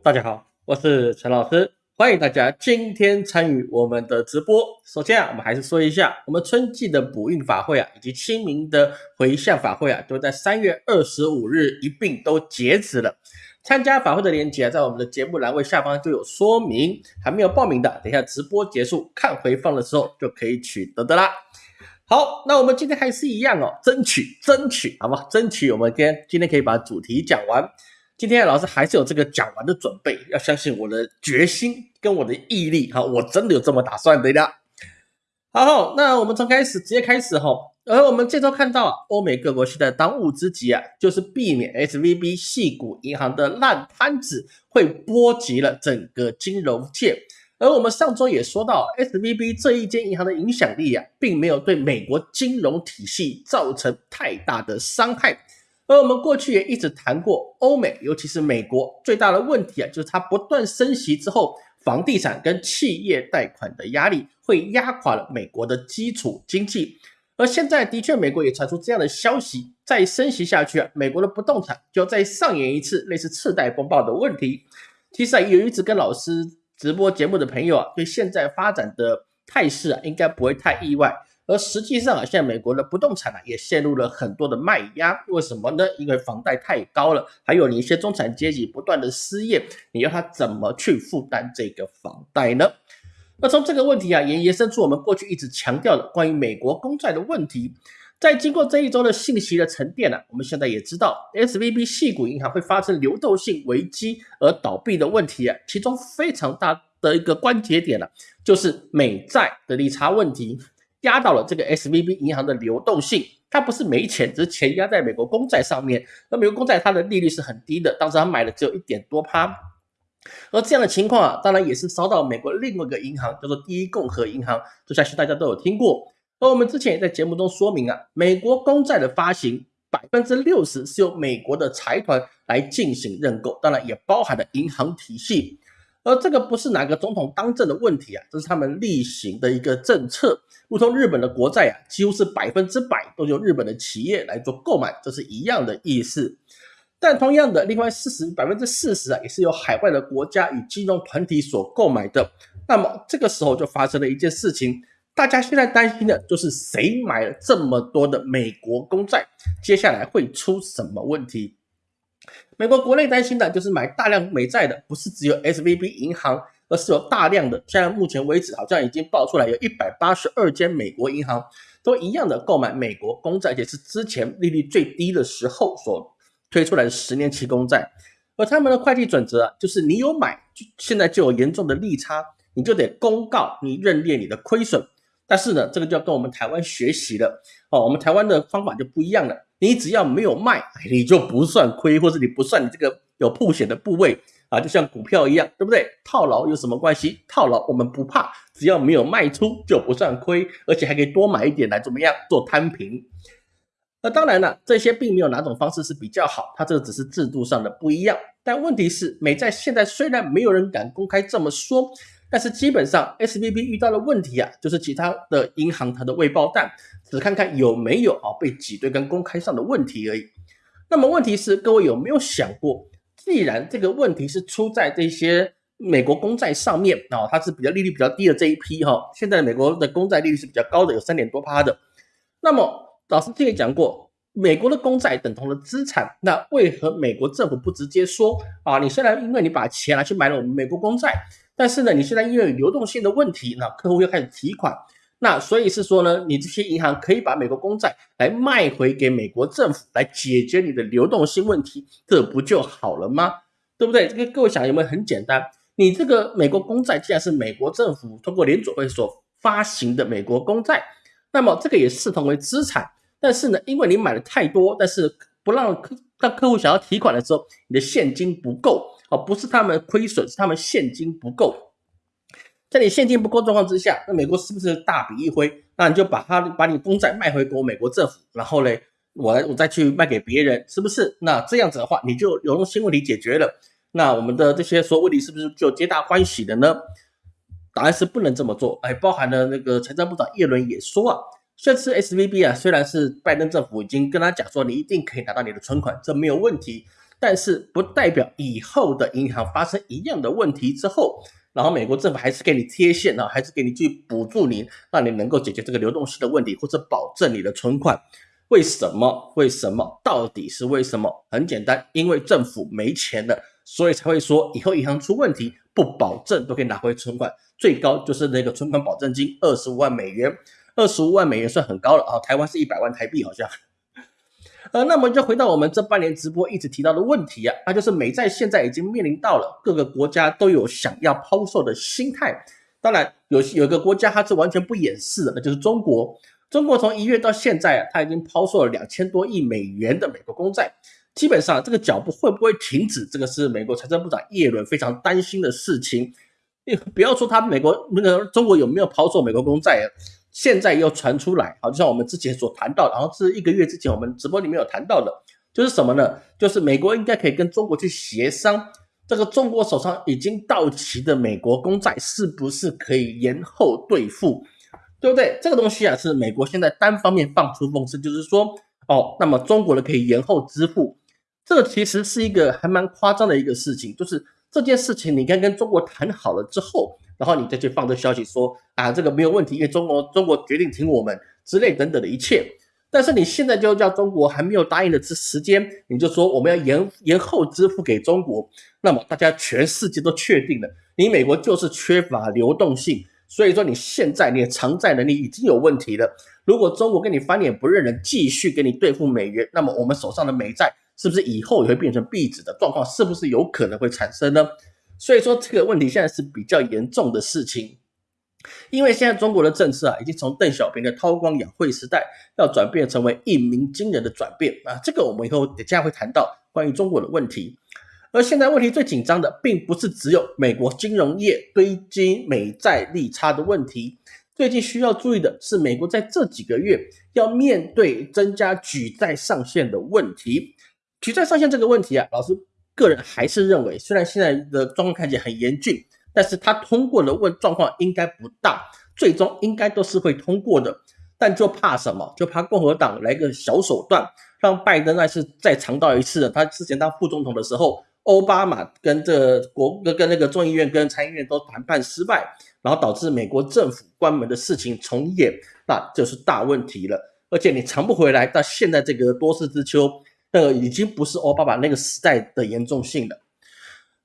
大家好，我是陈老师，欢迎大家今天参与我们的直播。首先啊，我们还是说一下，我们春季的补运法会啊，以及清明的回向法会啊，都在三月二十五日一并都截止了。参加法会的链接啊，在我们的节目栏位下方就有说明，还没有报名的，等一下直播结束看回放的时候就可以取得的啦。好，那我们今天还是一样哦，争取争取，好吗？争取我们今天今天可以把主题讲完。今天老师还是有这个讲完的准备，要相信我的决心跟我的毅力哈，我真的有这么打算的呀。好，那我们从开始直接开始哈。而我们这周看到欧美各国现在当务之急啊，就是避免 S V B 系股银行的烂摊子会波及了整个金融界。而我们上周也说到，S V B 这一间银行的影响力啊，并没有对美国金融体系造成太大的伤害。而我们过去也一直谈过，欧美尤其是美国最大的问题啊，就是它不断升息之后，房地产跟企业贷款的压力会压垮了美国的基础经济。而现在的确，美国也传出这样的消息，再升息下去啊，美国的不动产就要再上演一次类似次贷风暴的问题。其实啊，有一直跟老师。直播节目的朋友啊，对现在发展的态势啊，应该不会太意外。而实际上啊，现在美国的不动产呢，也陷入了很多的卖压。为什么呢？因为房贷太高了，还有你一些中产阶级不断的失业，你要他怎么去负担这个房贷呢？那从这个问题啊，也延伸出我们过去一直强调的关于美国公债的问题。在经过这一周的信息的沉淀呢，我们现在也知道，S V B 系股银行会发生流动性危机而倒闭的问题啊，其中非常大的一个关节点呢，就是美债的利差问题，压到了这个 S V B 银行的流动性。它不是没钱，只是钱压在美国公债上面。那美国公债它的利率是很低的，当时他买的只有一点多趴。而这样的情况啊，当然也是烧到美国另外一个银行，叫做第一共和银行，这相信大家都有听过。而我们之前也在节目中说明啊，美国公债的发行百分之六十是由美国的财团来进行认购，当然也包含了银行体系。而这个不是哪个总统当政的问题啊，这是他们例行的一个政策。如同日本的国债啊，几乎是百分之百都由日本的企业来做购买，这是一样的意思。但同样的，另外四十百分之四十啊，也是由海外的国家与金融团体所购买的。那么这个时候就发生了一件事情。大家现在担心的就是谁买了这么多的美国公债，接下来会出什么问题？美国国内担心的就是买大量美债的，不是只有 S V B 银行，而是有大量的。现在目前为止，好像已经爆出来有一百八十二间美国银行都一样的购买美国公债，也是之前利率最低的时候所推出来的十年期公债。而他们的会计准则就是你有买，就现在就有严重的利差，你就得公告你认列你的亏损。但是呢，这个就要跟我们台湾学习了哦。我们台湾的方法就不一样了。你只要没有卖，你就不算亏，或者你不算你这个有破险的部位啊，就像股票一样，对不对？套牢有什么关系？套牢我们不怕，只要没有卖出就不算亏，而且还可以多买一点来怎么样做摊平。那当然了，这些并没有哪种方式是比较好，它这个只是制度上的不一样。但问题是，美债现在虽然没有人敢公开这么说。但是基本上，S V B 遇到的问题啊，就是其他的银行它的未爆弹，只看看有没有啊被挤兑跟公开上的问题而已。那么问题是，各位有没有想过，既然这个问题是出在这些美国公债上面啊，它是比较利率比较低的这一批哈，现在美国的公债利率是比较高的，有三点多趴的。那么老师之前讲过，美国的公债等同了资产，那为何美国政府不直接说啊？你虽然因为你把钱拿去买了我们美国公债。但是呢，你现在因为流动性的问题，那客户又开始提款，那所以是说呢，你这些银行可以把美国公债来卖回给美国政府，来解决你的流动性问题，这不就好了吗？对不对？这个各位想有没有很简单？你这个美国公债既然是美国政府通过联储会所发行的美国公债，那么这个也视同为资产。但是呢，因为你买的太多，但是不让客当客户想要提款的时候，你的现金不够。哦，不是他们亏损，是他们现金不够。在你现金不够状况之下，那美国是不是大笔一挥？那你就把它把你公债卖回国美国政府，然后呢，我我再去卖给别人，是不是？那这样子的话，你就流动性问题解决了。那我们的这些所有问题是不是就皆大欢喜的呢？答案是不能这么做。哎，包含了那个财政部长耶伦也说啊，这次 S V B 啊，虽然是拜登政府已经跟他讲说，你一定可以拿到你的存款，这没有问题。但是不代表以后的银行发生一样的问题之后，然后美国政府还是给你贴现啊，还是给你去补助你，让你能够解决这个流动性的问题，或者保证你的存款。为什么？为什么？到底是为什么？很简单，因为政府没钱了，所以才会说以后银行出问题不保证都可以拿回存款，最高就是那个存款保证金二十五万美元，二十五万美元算很高了啊，台湾是一百万台币好像。呃，那么就回到我们这半年直播一直提到的问题啊，那就是美债现在已经面临到了各个国家都有想要抛售的心态。当然，有有个国家它是完全不掩饰的，那就是中国。中国从一月到现在啊，它已经抛售了两千多亿美元的美国公债。基本上这个脚步会不会停止，这个是美国财政部长耶伦非常担心的事情。不要说他美国那个中国有没有抛售美国公债？现在又传出来，好，就像我们之前所谈到，然后是一个月之前我们直播里面有谈到的，就是什么呢？就是美国应该可以跟中国去协商，这个中国手上已经到期的美国公债是不是可以延后兑付，对不对？这个东西啊，是美国现在单方面放出风声，就是说，哦，那么中国的可以延后支付，这个其实是一个还蛮夸张的一个事情，就是这件事情你该跟中国谈好了之后。然后你再去放这消息说啊，这个没有问题，因为中国中国决定听我们之类等等的一切。但是你现在就叫中国还没有答应的时时间，你就说我们要延延后支付给中国，那么大家全世界都确定了，你美国就是缺乏流动性，所以说你现在你的偿债能力已经有问题了。如果中国跟你翻脸不认人，继续给你兑付美元，那么我们手上的美债是不是以后也会变成壁纸的状况？是不是有可能会产生呢？所以说这个问题现在是比较严重的事情，因为现在中国的政策啊，已经从邓小平的韬光养晦时代，要转变成为一鸣惊人的转变啊。这个我们以后等下会谈到关于中国的问题。而现在问题最紧张的，并不是只有美国金融业堆积美债利差的问题，最近需要注意的是，美国在这几个月要面对增加举债上限的问题。举债上限这个问题啊，老师。个人还是认为，虽然现在的状况看起来很严峻，但是他通过的问状况应该不大，最终应该都是会通过的。但就怕什么？就怕共和党来个小手段，让拜登那是再尝到一次。他之前当副总统的时候，奥巴马跟这国跟跟那个众议院跟参议院都谈判失败，然后导致美国政府关门的事情重演，那就是大问题了。而且你尝不回来，到现在这个多事之秋。那个已经不是奥巴马那个时代的严重性了。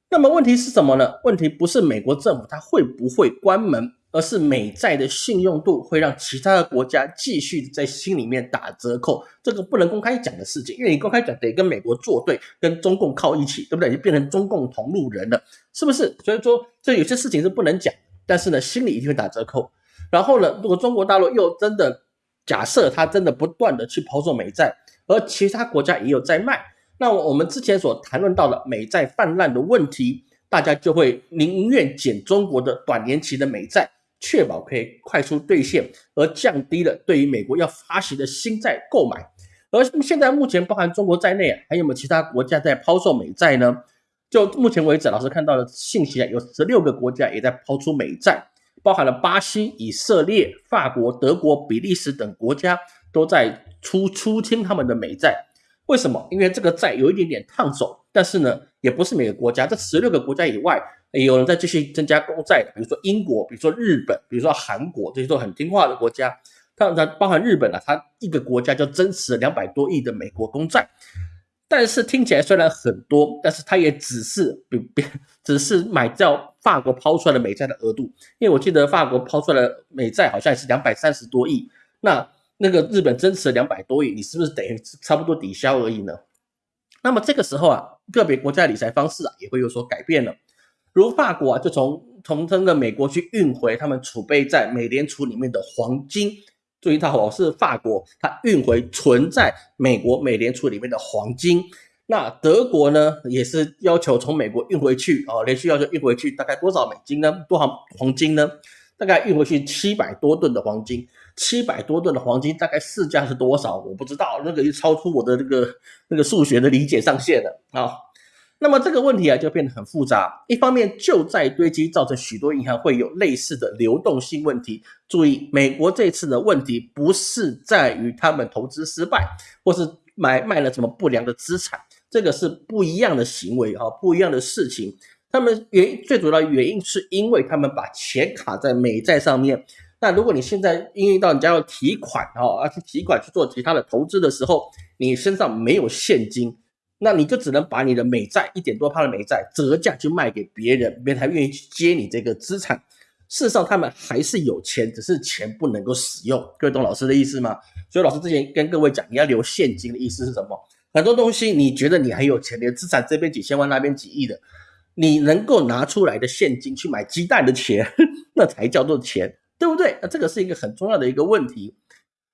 那么问题是什么呢？问题不是美国政府它会不会关门，而是美债的信用度会让其他的国家继续在心里面打折扣。这个不能公开讲的事情，因为你公开讲得跟美国作对，跟中共靠一起，对不对？就变成中共同路人了，是不是？所以说这有些事情是不能讲，但是呢，心里一定会打折扣。然后呢，如果中国大陆又真的假设他真的不断的去抛售美债，而其他国家也有在卖，那我们之前所谈论到的美债泛滥的问题，大家就会宁愿减中国的短年期的美债，确保可以快速兑现，而降低了对于美国要发行的新债购买。而现在目前包含中国在内，还有没有其他国家在抛售美债呢？就目前为止，老师看到的信息啊，有十六个国家也在抛出美债，包含了巴西、以色列、法国、德国、比利时等国家都在。出出清他们的美债，为什么？因为这个债有一点点烫手，但是呢，也不是每个国家，这十六个国家以外，有人在继续增加公债的，比如说英国，比如说日本，比如说韩国，这些都很听话的国家。它它包含日本啊，它一个国家就增持了两百多亿的美国公债，但是听起来虽然很多，但是它也只是比比 只是买掉法国抛出来的美债的额度，因为我记得法国抛出来的美债好像也是两百三十多亿，那。那个日本增持两百多亿，你是不是等于差不多抵消而已呢？那么这个时候啊，个别国家理财方式啊也会有所改变了。如法国啊，就从从这个美国去运回他们储备在美联储里面的黄金。注意到哦，是法国，它运回存在美国美联储里面的黄金。那德国呢，也是要求从美国运回去哦，连续要求运回去大概多少美金呢？多少黄金呢？大概运回去七百多吨的黄金。七百多吨的黄金，大概市价是多少？我不知道，那个就超出我的这个那个数学的理解上限了啊。那么这个问题啊，就变得很复杂。一方面，旧债堆积造成许多银行会有类似的流动性问题。注意，美国这次的问题不是在于他们投资失败，或是买卖了什么不良的资产，这个是不一样的行为哈，不一样的事情。他们原最主要的原因是因为他们把钱卡在美债上面。那如果你现在因为到人家要提款哦，要去提款去做其他的投资的时候，你身上没有现金，那你就只能把你的美债一点多趴的美债折价去卖给别人，别人才愿意去接你这个资产。事实上，他们还是有钱，只是钱不能够使用。各位懂老师的意思吗？所以老师之前跟各位讲，你要留现金的意思是什么？很多东西你觉得你很有钱，你的资产这边几千万，那边几亿的，你能够拿出来的现金去买鸡蛋的钱，那才叫做钱。对不对？那这个是一个很重要的一个问题。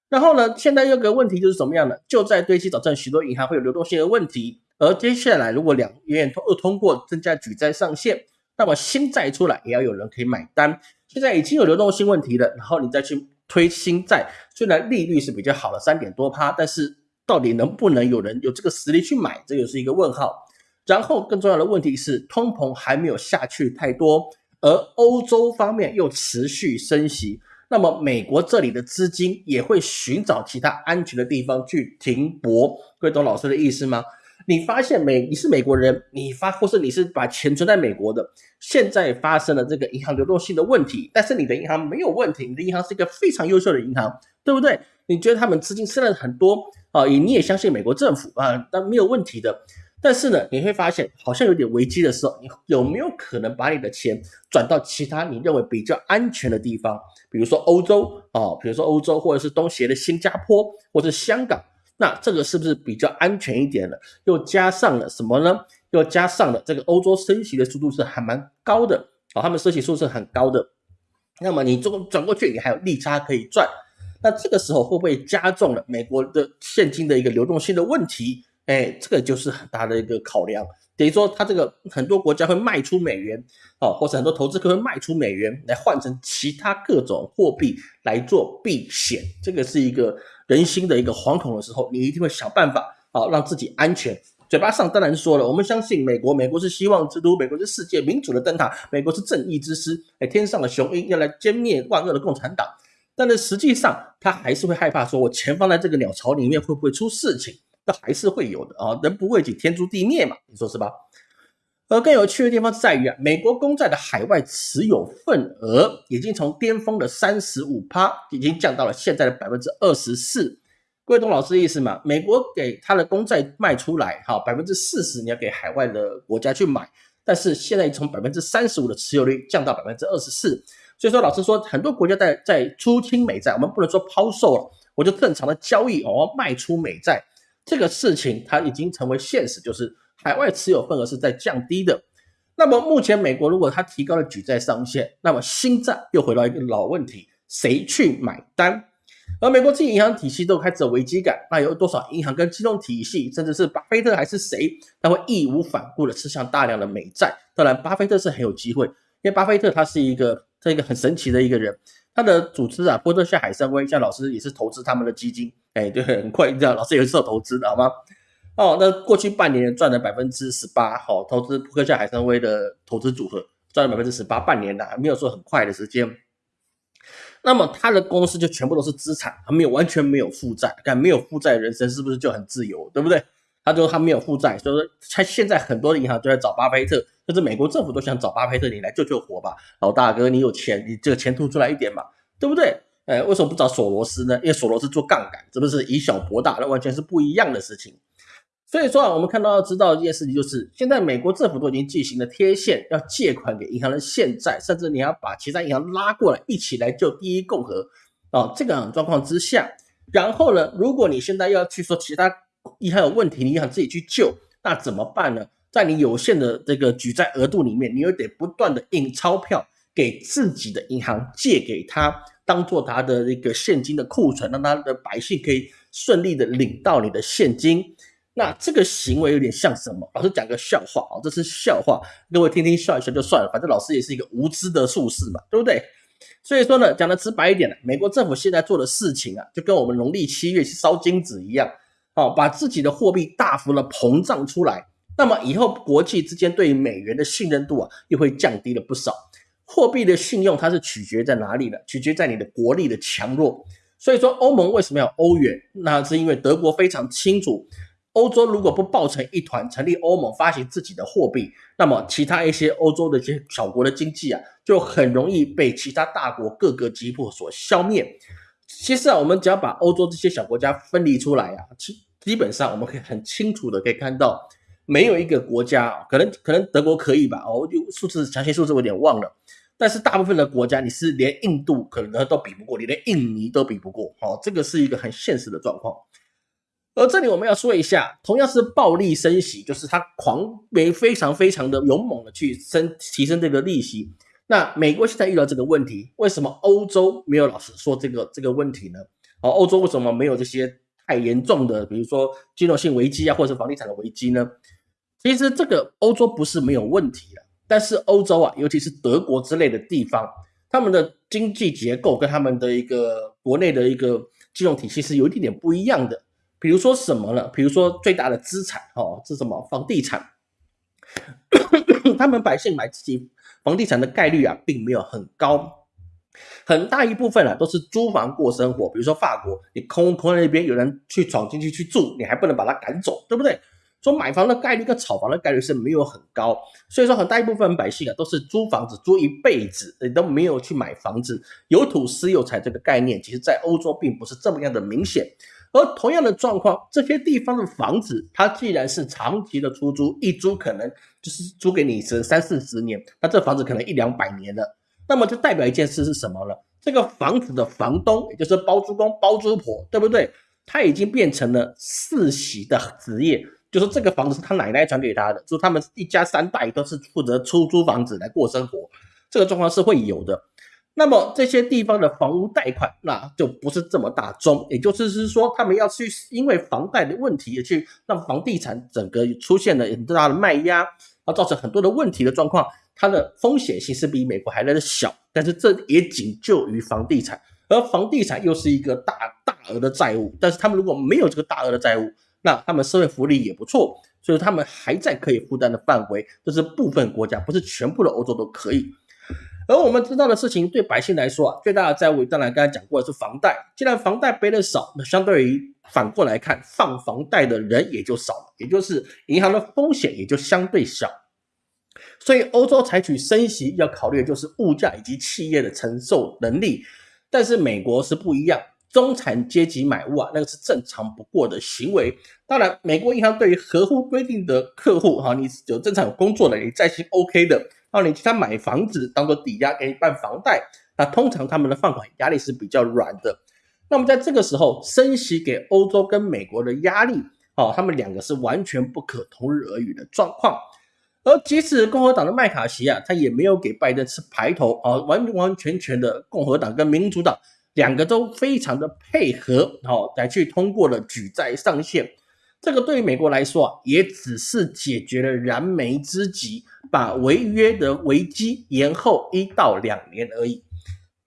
然后呢，现在有个问题就是什么样的？就在堆积，导致许多银行会有流动性的问题。而接下来，如果两院通通过增加举债上限，那么新债出来也要有人可以买单。现在已经有流动性问题了，然后你再去推新债，虽然利率是比较好的三点多趴，但是到底能不能有人有这个实力去买，这又是一个问号。然后更重要的问题是，通膨还没有下去太多。而欧洲方面又持续升息，那么美国这里的资金也会寻找其他安全的地方去停泊。各位懂老师的意思吗？你发现美你是美国人，你发或是你是把钱存在美国的，现在发生了这个银行流动性的问题，但是你的银行没有问题，你的银行是一个非常优秀的银行，对不对？你觉得他们资金剩了很多啊？你你也相信美国政府啊？但没有问题的。但是呢，你会发现好像有点危机的时候，你有没有可能把你的钱转到其他你认为比较安全的地方？比如说欧洲啊，比如说欧洲或者是东协的新加坡或者香港，那这个是不是比较安全一点了？又加上了什么呢？又加上了这个欧洲升息的速度是还蛮高的啊，他们升息速度是很高的。那么你转转过去，你还有利差可以赚。那这个时候会不会加重了美国的现金的一个流动性的问题？哎，这个就是很大的一个考量，等于说它这个很多国家会卖出美元，哦，或者很多投资客会卖出美元来换成其他各种货币来做避险，这个是一个人心的一个惶恐的时候，你一定会想办法啊，让自己安全。嘴巴上当然说了，我们相信美国，美国是希望之都，美国是世界民主的灯塔，美国是正义之师，哎，天上的雄鹰要来歼灭万恶的共产党，但是实际上他还是会害怕，说我前方在这个鸟巢里面会不会出事情？还是会有的啊，人不为己，天诛地灭嘛，你说是吧？而更有趣的地方在于啊，美国公债的海外持有份额已经从巅峰的三十五趴，已经降到了现在的百分之二十四。各位懂老师的意思吗？美国给他的公债卖出来，哈，百分之四十你要给海外的国家去买，但是现在从百分之三十五的持有率降到百分之二十四。所以说，老师说很多国家在在出清美债，我们不能说抛售了，我就正常的交易哦，卖出美债。这个事情它已经成为现实，就是海外持有份额是在降低的。那么目前美国如果它提高了举债上限，那么新债又回到一个老问题：谁去买单？而美国自己银行体系都开始有危机感，那有多少银行跟金融体系，甚至是巴菲特还是谁，他会义无反顾的吃向大量的美债？当然，巴菲特是很有机会，因为巴菲特他是一个这一个很神奇的一个人。他的组织啊，波特夏海参崴，像老师也是投资他们的基金，哎，对，很快你知道，老师也是有投资的好吗？哦，那过去半年赚了百分之十八，好，投资波特夏海参崴的投资组合赚了百分之十八，半年的没有说很快的时间。那么他的公司就全部都是资产，他没有完全没有负债，看没有负债人生是不是就很自由，对不对？他说他没有负债，所以说他现在很多的银行都在找巴菲特。甚至美国政府都想找巴菲特你来救救火吧，老大哥，你有钱，你这个钱吐出来一点嘛，对不对？哎，为什么不找索罗斯呢？因为索罗斯做杠杆，这不是以小博大，那完全是不一样的事情。所以说啊，我们看到要知道一件事情，就是现在美国政府都已经进行了贴现，要借款给银行的现债，甚至你要把其他银行拉过来一起来救第一共和啊，这个状况之下，然后呢，如果你现在要去说其他银行有问题，你想自己去救，那怎么办呢？在你有限的这个举债额度里面，你又得不断的印钞票给自己的银行借给他，当做他的一个现金的库存，让他的百姓可以顺利的领到你的现金。那这个行为有点像什么？老师讲个笑话啊，这是笑话，各位听听笑一笑就算了，反正老师也是一个无知的术士嘛，对不对？所以说呢，讲的直白一点呢，美国政府现在做的事情啊，就跟我们农历七月去烧金纸一样，哦，把自己的货币大幅的膨胀出来。那么以后国际之间对美元的信任度啊，又会降低了不少。货币的信用它是取决在哪里呢？取决在你的国力的强弱。所以说欧盟为什么要欧元？那是因为德国非常清楚，欧洲如果不抱成一团，成立欧盟，发行自己的货币，那么其他一些欧洲的一些小国的经济啊，就很容易被其他大国各个击破所消灭。其实啊，我们只要把欧洲这些小国家分离出来啊，其基本上我们可以很清楚的可以看到，没有一个国家，可能可能德国可以吧，哦，就数字详细数字我有点忘了。但是大部分的国家，你是连印度可能都比不过，你连印尼都比不过，好，这个是一个很现实的状况。而这里我们要说一下，同样是暴力升息，就是它狂没非常非常的勇猛的去升提升这个利息。那美国现在遇到这个问题，为什么欧洲没有老实说这个这个问题呢？哦，欧洲为什么没有这些太严重的，比如说金融性危机啊，或者是房地产的危机呢？其实这个欧洲不是没有问题的。但是欧洲啊，尤其是德国之类的地方，他们的经济结构跟他们的一个国内的一个金融体系是有一点点不一样的。比如说什么呢？比如说最大的资产哦，是什么？房地产。他们百姓买自己房地产的概率啊，并没有很高，很大一部分啊都是租房过生活。比如说法国，你空空那边有人去闯进去去住，你还不能把他赶走，对不对？说买房的概率跟炒房的概率是没有很高，所以说很大一部分百姓啊都是租房子租一辈子，你都没有去买房子，有土私有财这个概念，其实在欧洲并不是这么样的明显。而同样的状况，这些地方的房子，它既然是长期的出租，一租可能就是租给你是三四十年，那这房子可能一两百年了，那么就代表一件事是什么呢？这个房子的房东，也就是包租公、包租婆，对不对？他已经变成了世袭的职业。就是这个房子是他奶奶传给他的，就是他们一家三代都是负责出租房子来过生活，这个状况是会有的。那么这些地方的房屋贷款，那就不是这么大宗，也就是是说，他们要去因为房贷的问题，去让房地产整个出现了很大的卖压，而造成很多的问题的状况，它的风险性是比美国还来的小，但是这也仅就于房地产，而房地产又是一个大大额的债务，但是他们如果没有这个大额的债务，那他们社会福利也不错，所以他们还在可以负担的范围。这是部分国家，不是全部的欧洲都可以。而我们知道的事情，对百姓来说啊，最大的债务当然刚才讲过的是房贷。既然房贷背的少，那相对于反过来看，放房贷的人也就少了，也就是银行的风险也就相对小。所以欧洲采取升息，要考虑的就是物价以及企业的承受能力。但是美国是不一样。中产阶级买屋啊，那个是正常不过的行为。当然，美国银行对于合乎规定的客户，哈，你有正常有工作的，你在行 OK 的，然后你其他买房子当做抵押给你办房贷，那通常他们的放款压力是比较软的。那么在这个时候，升息给欧洲跟美国的压力，哦，他们两个是完全不可同日而语的状况。而即使共和党的麦卡锡啊，他也没有给拜登吃排头啊，完完全全的共和党跟民主党。两个都非常的配合，好来去通过了举债上限，这个对于美国来说啊，也只是解决了燃眉之急，把违约的危机延后一到两年而已。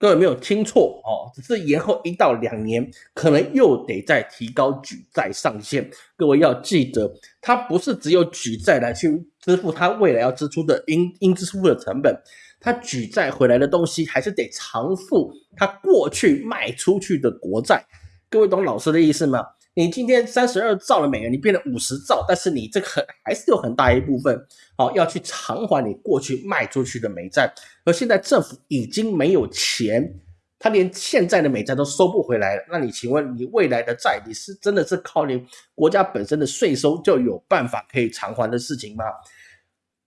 各位没有听错哦，只是延后一到两年，可能又得再提高举债上限。各位要记得，它不是只有举债来去支付它未来要支出的应应支付的成本。它举债回来的东西还是得偿付它过去卖出去的国债，各位懂老师的意思吗？你今天三十二兆的美元，你变成五十兆，但是你这个很还是有很大一部分，好要去偿还你过去卖出去的美债，而现在政府已经没有钱，他连现在的美债都收不回来了，那你请问你未来的债，你是真的是靠你国家本身的税收就有办法可以偿还的事情吗？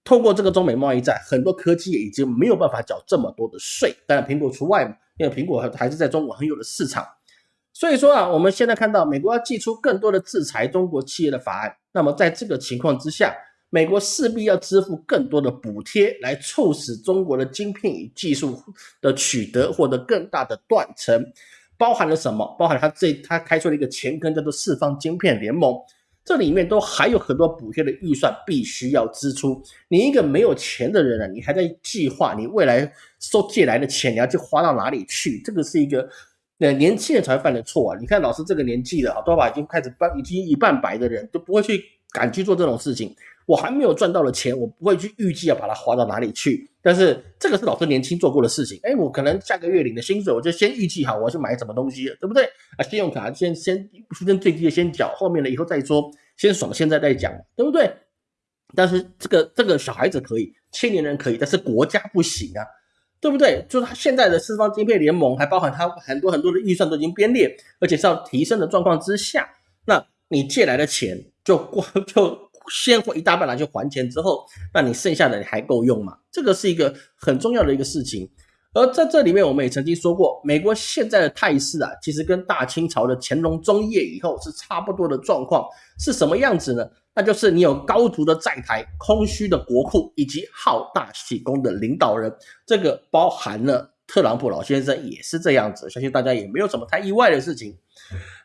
透过这个中美贸易战，很多科技已经没有办法缴这么多的税，当然苹果除外嘛，因为苹果还是在中国很有的市场。所以说啊，我们现在看到美国要寄出更多的制裁中国企业的法案，那么在这个情况之下，美国势必要支付更多的补贴，来促使中国的晶片与技术的取得获得更大的断层。包含了什么？包含他这他开出了一个前根，叫做四方晶片联盟。这里面都还有很多补贴的预算必须要支出。你一个没有钱的人啊，你还在计划你未来收借来的钱你要去花到哪里去？这个是一个呃年轻人才犯的错啊！你看老师这个年纪的啊，头发已经开始半已经一半白的人都不会去敢去做这种事情。我还没有赚到的钱，我不会去预计要把它花到哪里去。但是这个是老师年轻做过的事情。哎，我可能下个月领的薪水，我就先预计好我要去买什么东西，对不对？啊，信用卡先先出生最低的先缴，后面的以后再说。先爽现在再讲，对不对？但是这个这个小孩子可以，青年人可以，但是国家不行啊，对不对？就是他现在的四方晶片联盟，还包含他很多很多的预算都已经编列，而且是要提升的状况之下，那你借来的钱就过就先一大半拿去还钱之后，那你剩下的你还够用吗？这个是一个很重要的一个事情。而在这里面，我们也曾经说过，美国现在的态势啊，其实跟大清朝的乾隆中叶以后是差不多的状况，是什么样子呢？那就是你有高足的债台、空虚的国库以及好大喜功的领导人，这个包含了特朗普老先生也是这样子，相信大家也没有什么太意外的事情。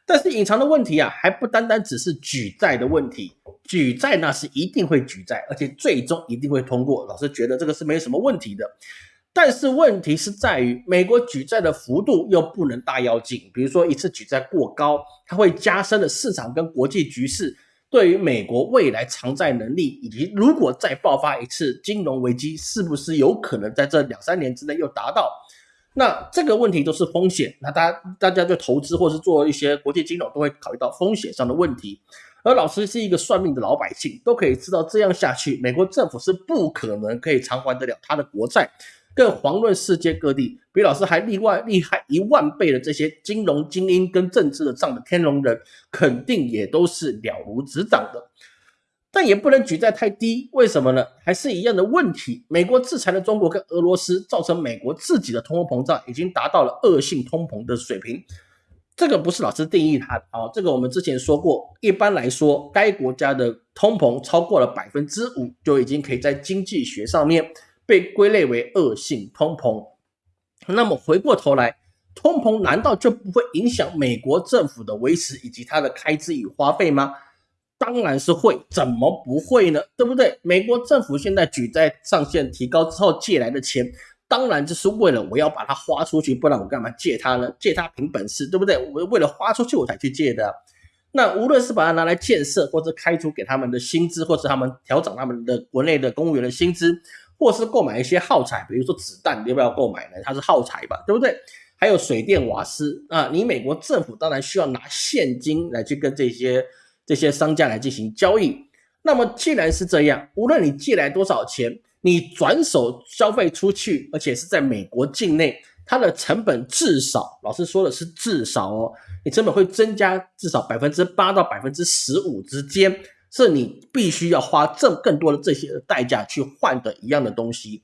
但是隐藏的问题啊，还不单单只是举债的问题，举债那是一定会举债，而且最终一定会通过。老师觉得这个是没什么问题的。但是问题是在于，美国举债的幅度又不能大妖精，比如说一次举债过高，它会加深了市场跟国际局势对于美国未来偿债能力，以及如果再爆发一次金融危机，是不是有可能在这两三年之内又达到？那这个问题都是风险，那大家大家就投资或是做一些国际金融都会考虑到风险上的问题。而老师是一个算命的老百姓，都可以知道这样下去，美国政府是不可能可以偿还得了他的国债。更遑论世界各地比老师还厉外厉害一万倍的这些金融精英跟政治的账的天龙人，肯定也都是了如指掌的。但也不能举债太低，为什么呢？还是一样的问题。美国制裁了中国跟俄罗斯，造成美国自己的通货膨胀已经达到了恶性通膨的水平。这个不是老师定义它啊，这个我们之前说过。一般来说，该国家的通膨超过了百分之五，就已经可以在经济学上面。被归类为恶性通膨，那么回过头来，通膨难道就不会影响美国政府的维持以及它的开支与花费吗？当然是会，怎么不会呢？对不对？美国政府现在举债上限提高之后借来的钱，当然就是为了我要把它花出去，不然我干嘛借它呢？借它凭本事，对不对？我为了花出去我才去借的。那无论是把它拿来建设，或者开出给他们的薪资，或者他们调整他们的国内的公务员的薪资。或是购买一些耗材，比如说子弹，要不要购买呢？它是耗材吧，对不对？还有水电瓦斯啊，你美国政府当然需要拿现金来去跟这些这些商家来进行交易。那么既然是这样，无论你借来多少钱，你转手消费出去，而且是在美国境内，它的成本至少，老师说的是至少哦，你成本会增加至少百分之八到百分之十五之间。是你必须要花这更多的这些代价去换的一样的东西，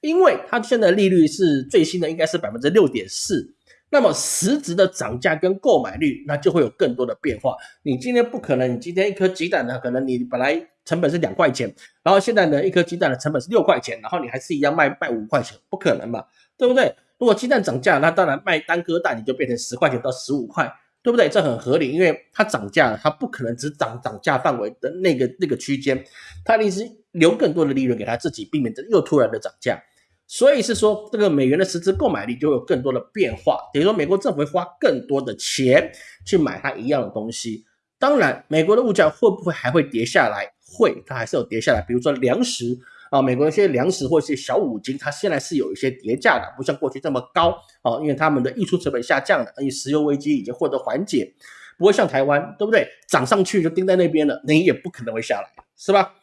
因为它现在利率是最新的，应该是百分之六点四。那么实质的涨价跟购买率，那就会有更多的变化。你今天不可能，你今天一颗鸡蛋呢，可能你本来成本是两块钱，然后现在呢，一颗鸡蛋的成本是六块钱，然后你还是一样卖卖五块钱，不可能嘛，对不对？如果鸡蛋涨价，那当然卖单颗蛋你就变成十块钱到十五块。对不对？这很合理，因为它涨价了，它不可能只涨涨价范围的那个那个区间，它一定是留更多的利润给他自己，避免这又突然的涨价。所以是说，这个美元的实质购买力就有更多的变化，等于说美国政府会花更多的钱去买它一样的东西。当然，美国的物价会不会还会跌下来？会，它还是有跌下来。比如说粮食。啊，美国一些粮食或一些小五金，它现在是有一些叠价的，不像过去这么高啊，因为他们的溢出成本下降了，而且石油危机已经获得缓解，不会像台湾，对不对？涨上去就盯在那边了，你也不可能会下来，是吧？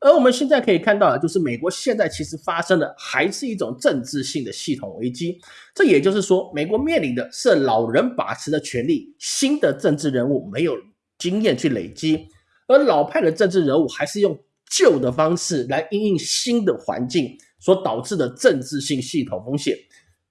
而我们现在可以看到，就是美国现在其实发生的还是一种政治性的系统危机，这也就是说，美国面临的是老人把持的权利，新的政治人物没有经验去累积，而老派的政治人物还是用。旧的方式来应应新的环境所导致的政治性系统风险。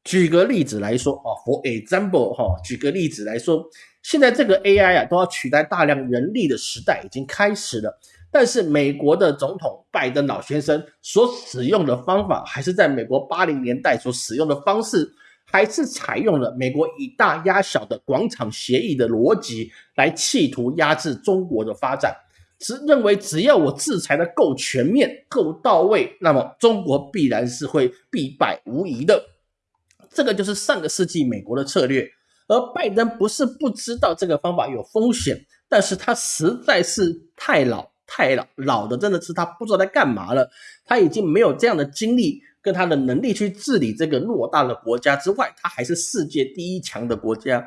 举个例子来说啊，For example，哈，举个例子来说，现在这个 AI 啊都要取代大量人力的时代已经开始了，但是美国的总统拜登老先生所使用的方法，还是在美国八零年代所使用的方式，还是采用了美国以大压小的广场协议的逻辑来企图压制中国的发展。只认为只要我制裁的够全面、够到位，那么中国必然是会必败无疑的。这个就是上个世纪美国的策略。而拜登不是不知道这个方法有风险，但是他实在是太老、太老老的，真的是他不知道在干嘛了。他已经没有这样的精力跟他的能力去治理这个偌大的国家之外，他还是世界第一强的国家。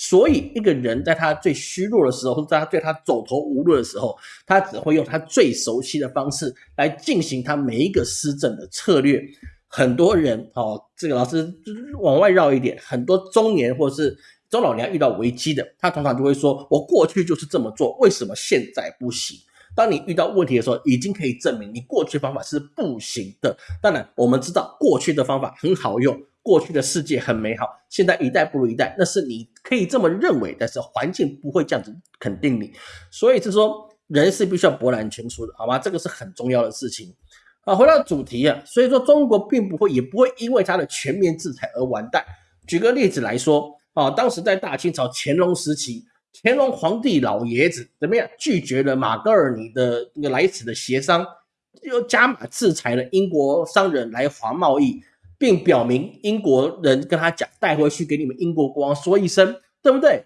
所以一个人在他最虚弱的时候，或者在他对他走投无路的时候，他只会用他最熟悉的方式来进行他每一个施政的策略。很多人哦，这个老师往外绕一点，很多中年或者是中老年遇到危机的，他通常就会说：“我过去就是这么做，为什么现在不行？”当你遇到问题的时候，已经可以证明你过去方法是不行的。当然，我们知道过去的方法很好用，过去的世界很美好，现在一代不如一代，那是你可以这么认为，但是环境不会这样子肯定你。所以是说，人是必须要博览群书的，好吗？这个是很重要的事情。啊，回到主题啊，所以说中国并不会，也不会因为它的全面制裁而完蛋。举个例子来说，啊，当时在大清朝乾隆时期，乾隆皇帝老爷子怎么样？拒绝了马格尔尼的那个来此的协商，又加码制裁了英国商人来华贸易，并表明英国人跟他讲，带回去给你们英国国王说一声，对不对？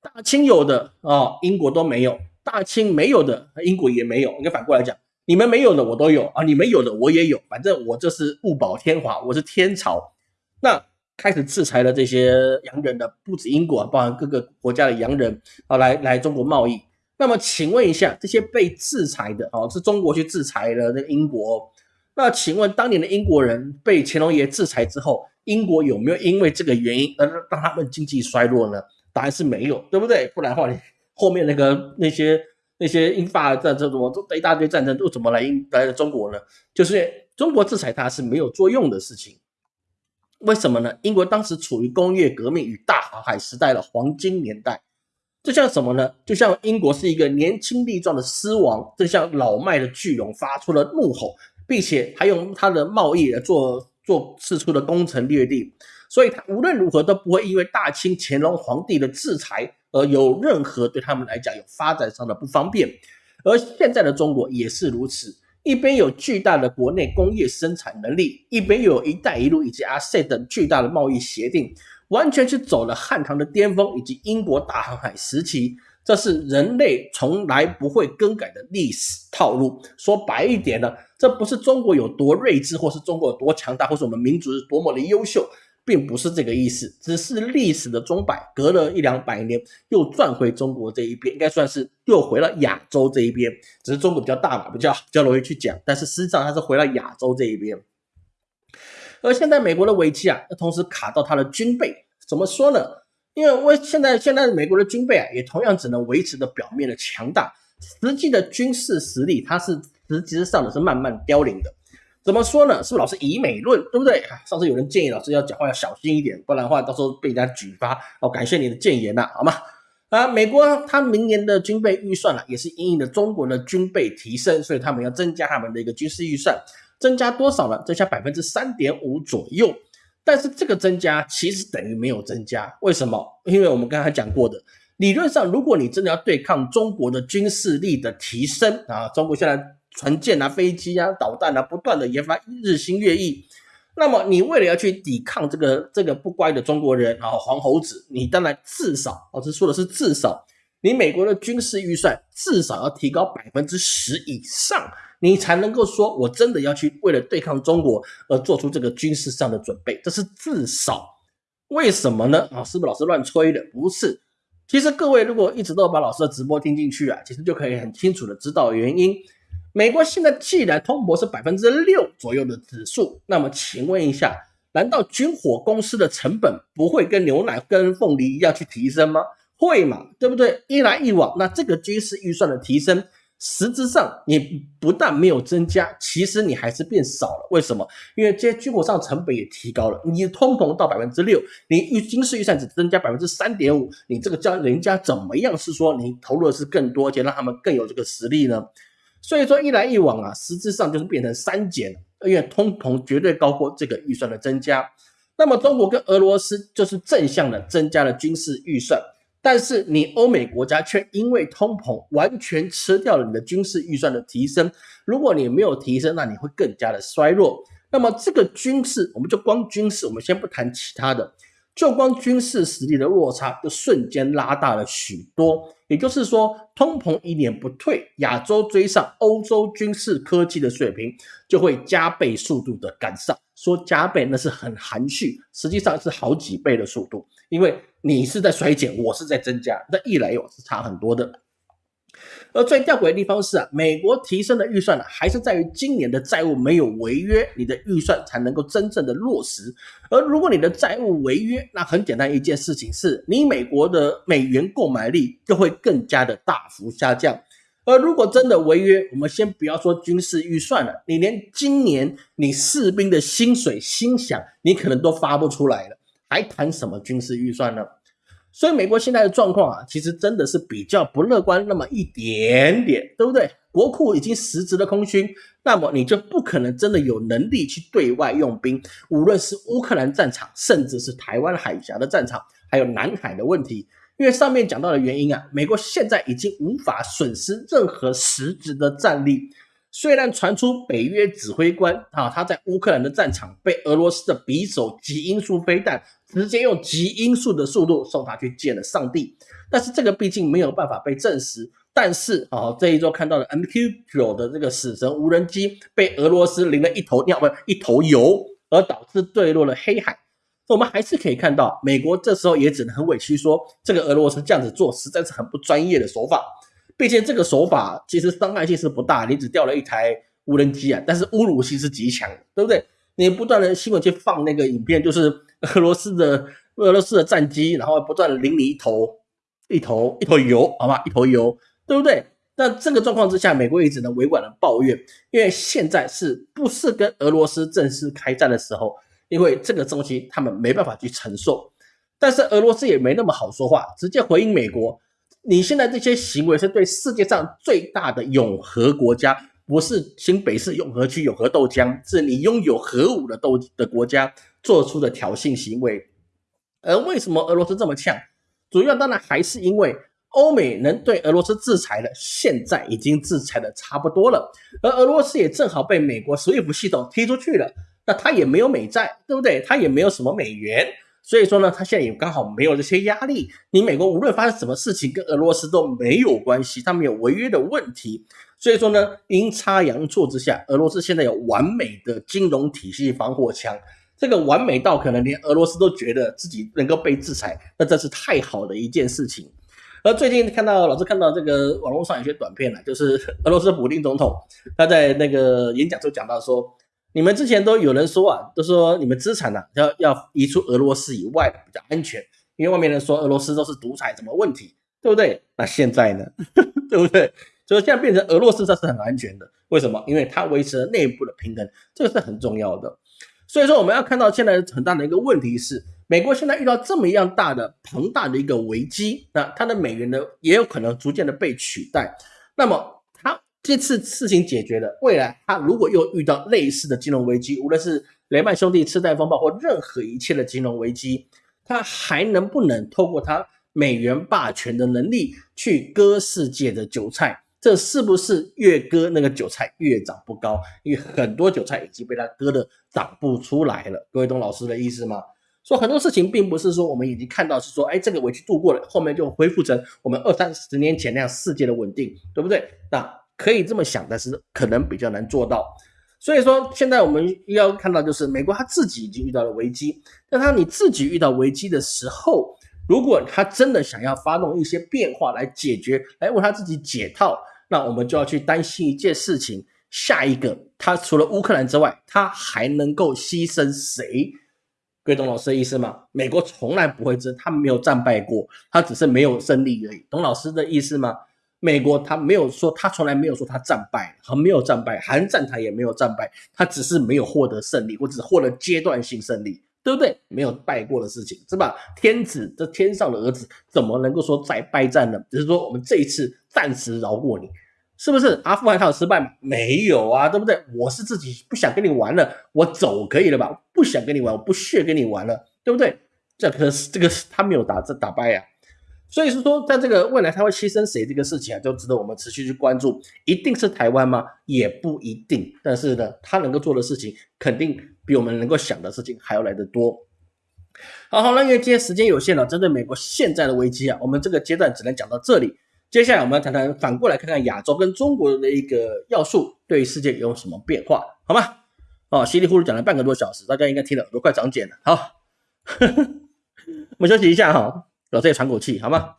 大清有的啊，英国都没有；大清没有的，英国也没有。应该反过来讲。你们没有的我都有啊，你们有的我也有，反正我这是物保天华，我是天朝。那开始制裁了这些洋人的，不止英国，包含各个国家的洋人啊，来来中国贸易。那么请问一下，这些被制裁的哦，是中国去制裁了那个英国。那请问当年的英国人被乾隆爷制裁之后，英国有没有因为这个原因而让他们经济衰落呢？答案是没有，对不对？不然的话，你后面那个那些。那些英法战争，怎么一大堆战争都怎么来英来中国呢？就是中国制裁它是没有作用的事情。为什么呢？英国当时处于工业革命与大航海时代的黄金年代，就像什么呢？就像英国是一个年轻力壮的狮王，正向老迈的巨龙发出了怒吼，并且还用他的贸易来做做四处的攻城略地，所以他无论如何都不会因为大清乾隆皇帝的制裁。而有任何对他们来讲有发展上的不方便，而现在的中国也是如此，一边有巨大的国内工业生产能力，一边有一带一路以及 RCEP 等巨大的贸易协定，完全是走了汉唐的巅峰以及英国大航海时期，这是人类从来不会更改的历史套路。说白一点呢，这不是中国有多睿智，或是中国有多强大，或是我们民族是多么的优秀。并不是这个意思，只是历史的钟摆隔了一两百年又转回中国这一边，应该算是又回了亚洲这一边。只是中国比较大嘛，比较比较容易去讲，但是实际上它是回了亚洲这一边。而现在美国的危机啊，同时卡到它的军备，怎么说呢？因为为现在现在美国的军备啊，也同样只能维持着表面的强大，实际的军事实力它是实际上的是慢慢凋零的。怎么说呢？是不是老师以美论，对不对？上次有人建议老师要讲话要小心一点，不然的话到时候被人家举发。哦，感谢你的谏言呐，好吗？啊，美国它明年的军备预算呢，也是因应的中国的军备提升，所以他们要增加他们的一个军事预算，增加多少呢？增加百分之三点五左右。但是这个增加其实等于没有增加，为什么？因为我们刚才讲过的，理论上如果你真的要对抗中国的军事力的提升啊，中国现在。船舰啊、飞机啊、导弹啊，不断的研发，日新月异。那么，你为了要去抵抗这个这个不乖的中国人啊，黄猴子，你当然至少，老师说的是至少，你美国的军事预算至少要提高百分之十以上，你才能够说我真的要去为了对抗中国而做出这个军事上的准备，这是至少。为什么呢？啊，是不是老师乱吹的？不是。其实各位如果一直都把老师的直播听进去啊，其实就可以很清楚的知道原因。美国现在既然通膨是百分之六左右的指数，那么请问一下，难道军火公司的成本不会跟牛奶、跟凤梨一样去提升吗？会嘛，对不对？一来一往，那这个军事预算的提升，实质上你不但没有增加，其实你还是变少了。为什么？因为这些军火上成本也提高了。你通膨到百分之六，你预军事预算只增加百分之三点五，你这个叫人家怎么样？是说你投入的是更多，而且让他们更有这个实力呢？所以说一来一往啊，实质上就是变成三减，因为通膨绝对高过这个预算的增加。那么中国跟俄罗斯就是正向的增加了军事预算，但是你欧美国家却因为通膨完全吃掉了你的军事预算的提升。如果你没有提升，那你会更加的衰弱。那么这个军事，我们就光军事，我们先不谈其他的。就光军事实力的落差，就瞬间拉大了许多。也就是说，通膨一年不退，亚洲追上欧洲军事科技的水平，就会加倍速度的赶上。说加倍那是很含蓄，实际上是好几倍的速度。因为你是在衰减，我是在增加，那一来一往是差很多的。而最吊诡的地方是啊，美国提升的预算呢，还是在于今年的债务没有违约，你的预算才能够真正的落实。而如果你的债务违约，那很简单一件事情是，你美国的美元购买力就会更加的大幅下降。而如果真的违约，我们先不要说军事预算了，你连今年你士兵的薪水、薪饷，你可能都发不出来了，还谈什么军事预算呢？所以美国现在的状况啊，其实真的是比较不乐观那么一点点，对不对？国库已经实质的空虚，那么你就不可能真的有能力去对外用兵，无论是乌克兰战场，甚至是台湾海峡的战场，还有南海的问题。因为上面讲到的原因啊，美国现在已经无法损失任何实质的战力。虽然传出北约指挥官啊，他在乌克兰的战场被俄罗斯的匕首极音速飞弹直接用极音速的速度送他去见了上帝，但是这个毕竟没有办法被证实。但是啊，这一周看到的 MQ 九的这个死神无人机被俄罗斯淋了一头尿，不一头油，而导致坠落了黑海。我们还是可以看到，美国这时候也只能很委屈说，这个俄罗斯这样子做实在是很不专业的手法。毕竟这个手法其实伤害性是不大，你只掉了一台无人机啊，但是侮辱性是极强，对不对？你不断的新闻去放那个影片，就是 俄罗斯的俄罗斯的战机，然后不断的淋你一头一头一头油，好吧，一头油，对不对？那这个状况之下，美国也只能委婉的抱怨，因为现在是不是跟俄罗斯正式开战的时候？因为这个东西他们没办法去承受，但是俄罗斯也没那么好说话，直接回应美国。你现在这些行为是对世界上最大的永和国家，不是新北市永和区永和豆浆，是你拥有核武的豆的国家做出的挑衅行为。而为什么俄罗斯这么呛？主要当然还是因为欧美能对俄罗斯制裁的，现在已经制裁的差不多了，而俄罗斯也正好被美国 SWIFT 系统踢出去了，那他也没有美债，对不对？他也没有什么美元。所以说呢，他现在也刚好没有这些压力。你美国无论发生什么事情，跟俄罗斯都没有关系，他没有违约的问题。所以说呢，阴差阳错之下，俄罗斯现在有完美的金融体系防火墙，这个完美到可能连俄罗斯都觉得自己能够被制裁，那这是太好的一件事情。而最近看到老师看到这个网络上有些短片了，就是 俄罗斯普京总统他在那个演讲中讲到说。你们之前都有人说啊，都说你们资产呢要要移出俄罗斯以外比较安全，因为外面人说俄罗斯都是独裁，什么问题，对不对？那现在呢，对不对？所以现在变成俄罗斯这是很安全的，为什么？因为它维持了内部的平衡，这个是很重要的。所以说我们要看到现在很大的一个问题是，美国现在遇到这么一样大的庞大的一个危机，那它的美元呢也有可能逐渐的被取代，那么。这次事情解决了，未来他如果又遇到类似的金融危机，无论是雷曼兄弟次贷风暴或任何一切的金融危机，他还能不能透过他美元霸权的能力去割世界的韭菜？这是不是越割那个韭菜越长不高？因为很多韭菜已经被他割的长不出来了。各位懂老师的意思吗？说很多事情并不是说我们已经看到是说，哎，这个危机度过了，后面就恢复成我们二三十年前那样世界的稳定，对不对？那。可以这么想，但是可能比较难做到。所以说，现在我们要看到，就是美国他自己已经遇到了危机。那他你自己遇到危机的时候，如果他真的想要发动一些变化来解决，来为他自己解套，那我们就要去担心一件事情：下一个，他除了乌克兰之外，他还能够牺牲谁？各位懂老师的意思吗？美国从来不会这，他没有战败过，他只是没有胜利而已。懂老师的意思吗？美国他没有说，他从来没有说他战败，和没有战败，韩战他也没有战败，他只是没有获得胜利，或者获得阶段性胜利，对不对？没有败过的事情，是吧？天子这天上的儿子怎么能够说再败战呢？只是说我们这一次暂时饶过你，是不是？阿富汗他有失败吗？没有啊，对不对？我是自己不想跟你玩了，我走可以了吧？不想跟你玩，我不屑跟你玩了，对不对？这可是这个他没有打这打败呀。所以是说，在这个未来他会牺牲谁这个事情啊，就值得我们持续去关注。一定是台湾吗？也不一定。但是呢，他能够做的事情，肯定比我们能够想的事情还要来得多。好，好那，因为今天时间有限了，针对美国现在的危机啊，我们这个阶段只能讲到这里。接下来我们要谈谈，反过来看看亚洲跟中国的一个要素对世界有什么变化，好吗？哦，稀里糊涂讲了半个多小时，大家应该听了耳朵快长茧了。好，我们休息一下哈。老师也喘口气，好吗？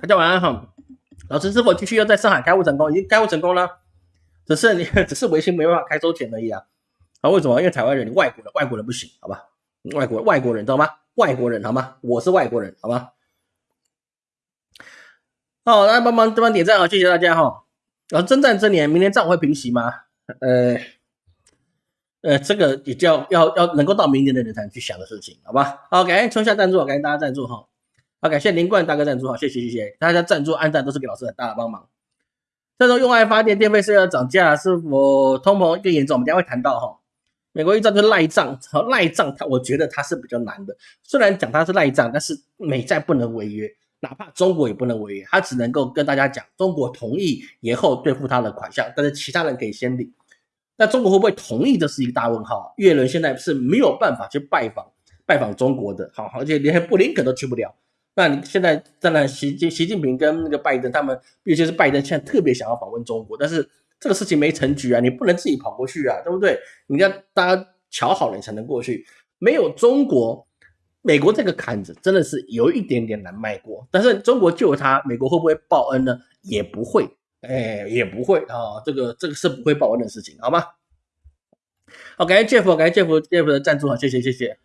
大家晚安哈。老师是否继续要在上海开户成功？已经开户成功了，只是你 只是微信没办法开收钱而已啊。啊，为什么？因为台湾人，你外国人，外国人不行，好吧？外国外国人知道吗？外国人好吗？我是外国人，好吗？好，大家帮忙帮忙点赞啊！谢谢大家哈。然后征战这年，明年战火会平息吗？呃呃，这个也叫要要能够到明年的人才能去想的事情，好吧？好，感谢春夏赞助，感谢大家赞助哈。好，感谢林冠大哥赞助，好，谢谢谢谢大家赞助、按赞都是给老师很大的帮忙。这种用爱发电，电费是要涨价，是否通膨更严重？我们等下会谈到哈。美国一仗就赖账，好赖账，他我觉得他是比较难的。虽然讲他是赖账，但是美债不能违约，哪怕中国也不能违约，他只能够跟大家讲，中国同意延后兑付他的款项，但是其他人可以先领。那中国会不会同意？这是一个大问号。越伦现在是没有办法去拜访拜访中国的，好，而且连布林肯都去不了。那你现在当然，习近习近平跟那个拜登他们，尤其是拜登，现在特别想要访问中国，但是这个事情没成局啊，你不能自己跑过去啊，对不对？你要大家瞧好了，你才能过去。没有中国，美国这个坎子真的是有一点点难迈过。但是中国救他，美国会不会报恩呢？也不会，哎，也不会啊，这个这个是不会报恩的事情，好吗？好，感谢 Jeff，感谢 Jeff，Jeff 的赞助啊，谢谢谢谢。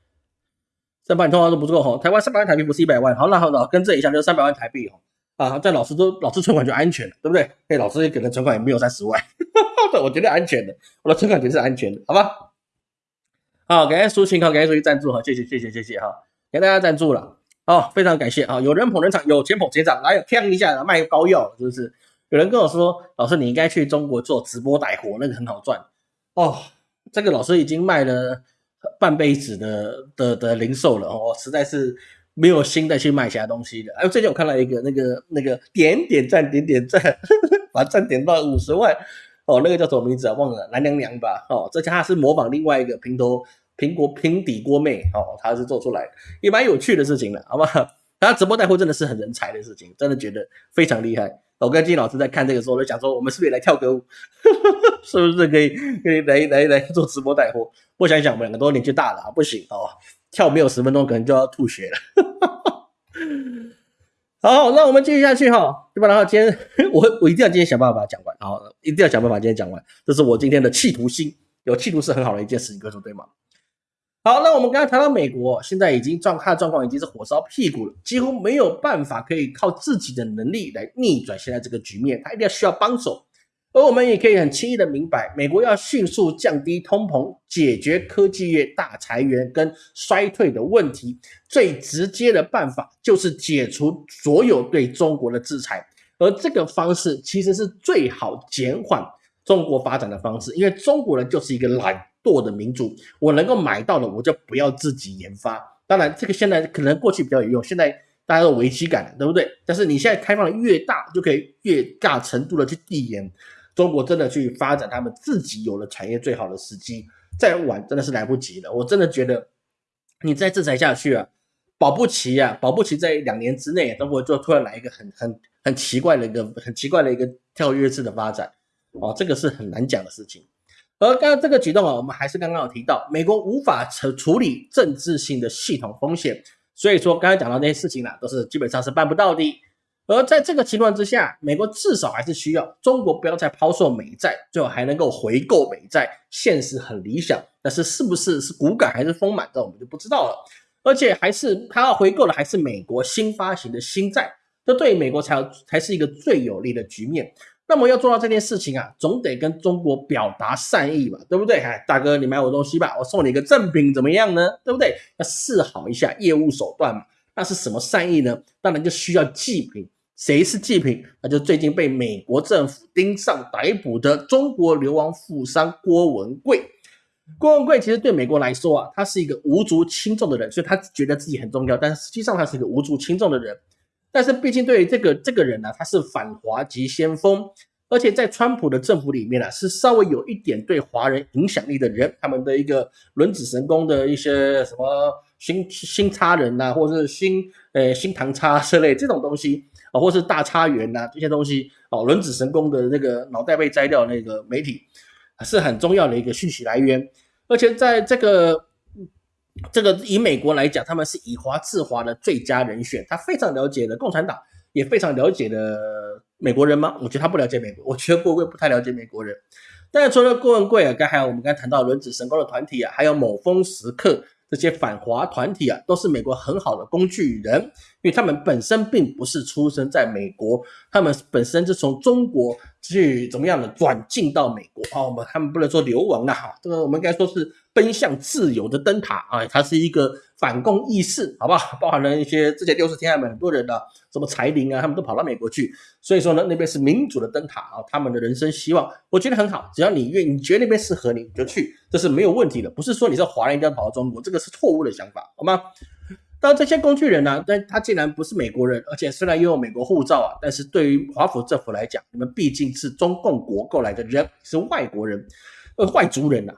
三百万通话都不够哈，台湾三百万台币不是一百万，好那好那，跟这一下就是三百万台币哦，啊，在老师都老师存款就安全了，对不对？哎，老师可能存款也没有三十万，我觉得安全的，我的存款绝对是安全的，好吧？好，感谢苏晴，好，感谢苏晴赞助哈，谢谢谢谢谢谢哈，给大家赞助了，好，非常感谢啊，有人捧人场，有钱捧钱场，哪有锵一下卖膏药，是不是？有人跟我说，老师你应该去中国做直播带货，那个很好赚哦，这个老师已经卖了。半辈子的的的零售了哦，实在是没有心再去卖其他东西的。哎，最近我看到一个那个那个点点赞点点赞，把赞点到五十万哦，那个叫什么名字啊？忘了，蓝娘娘吧？哦，这家是模仿另外一个平头苹果平底锅妹哦，他是做出来也蛮有趣的事情的，好不好？他直播带货真的是很人才的事情，真的觉得非常厉害。我跟金老师在看这个时候，就想说，我们是不是也来跳歌舞？是不是可以可以来来来做直播带货？我想想，我们两个都年纪大了，不行哦，跳没有十分钟，可能就要吐血了。好，那我们继续下去哈，对吧？然后今天我我一定要今天想办法把它讲完，好，一定要想办法今天讲完，这是我今天的企图心，有企图是很好的一件事情，哥说对吗？好，那我们刚才谈到美国，现在已经状态状况已经是火烧屁股了，几乎没有办法可以靠自己的能力来逆转现在这个局面，他一定要需要帮手。而我们也可以很轻易的明白，美国要迅速降低通膨，解决科技业大裁员跟衰退的问题，最直接的办法就是解除所有对中国的制裁，而这个方式其实是最好减缓中国发展的方式，因为中国人就是一个懒。做的民主，我能够买到的，我就不要自己研发。当然，这个现在可能过去比较有用，现在大家都危机感，对不对？但是你现在开放的越大，就可以越大程度的去递延中国真的去发展他们自己有了产业最好的时机。再晚真的是来不及了。我真的觉得你再制裁下去啊，保不齐啊，保不齐在两年之内，中国就突然来一个很很很奇怪的一个很奇怪的一个跳跃式的发展哦，这个是很难讲的事情。而刚刚这个举动啊，我们还是刚刚有提到，美国无法处处理政治性的系统风险，所以说刚才讲到那些事情呢，都是基本上是办不到的。而在这个情况之下，美国至少还是需要中国不要再抛售美债，最后还能够回购美债，现实很理想。但是是不是是骨感还是丰满，这我们就不知道了。而且还是他要回购的还是美国新发行的新债，这对美国才才是一个最有利的局面。那么要做到这件事情啊，总得跟中国表达善意嘛，对不对？哎，大哥，你买我东西吧，我送你一个赠品，怎么样呢？对不对？要示好一下业务手段嘛。那是什么善意呢？当然就需要祭品。谁是祭品？那就最近被美国政府盯上逮捕的中国流亡富商郭文贵。郭文贵其实对美国来说啊，他是一个无足轻重的人，所以他觉得自己很重要，但是实际上他是一个无足轻重的人。但是毕竟对于这个这个人呢，他是反华及先锋，而且在川普的政府里面呢，是稍微有一点对华人影响力的人，他们的一个轮子神功的一些什么新新差人呐，或者是新呃新唐差之类这种东西啊，或是大差员呐这些东西哦，轮子神功的那个脑袋被摘掉那个媒体是很重要的一个讯息来源，而且在这个。这个以美国来讲，他们是以华制华的最佳人选。他非常了解的共产党，也非常了解的美国人吗？我觉得他不了解美国，我觉得郭文贵不太了解美国人。但是除了郭文贵啊，刚还有我们刚才谈到轮子神功的团体啊，还有某峰时刻。这些反华团体啊，都是美国很好的工具人，因为他们本身并不是出生在美国，他们本身是从中国去怎么样的转进到美国啊？我们他们不能说流亡啊，这个我们应该说是奔向自由的灯塔啊，它是一个。反共意识，好不好？包含了一些之前六十天安门很多人的什么柴玲啊，他们都跑到美国去。所以说呢，那边是民主的灯塔啊，他们的人生希望，我觉得很好。只要你愿，你觉得那边适合你，你就去，这是没有问题的。不是说你是华人一定要跑到中国，这个是错误的想法，好吗？当然，这些工具人呢，但他既然不是美国人，而且虽然拥有美国护照啊，但是对于华府政府来讲，你们毕竟是中共国过来的人，是外国人，呃，外族人呐。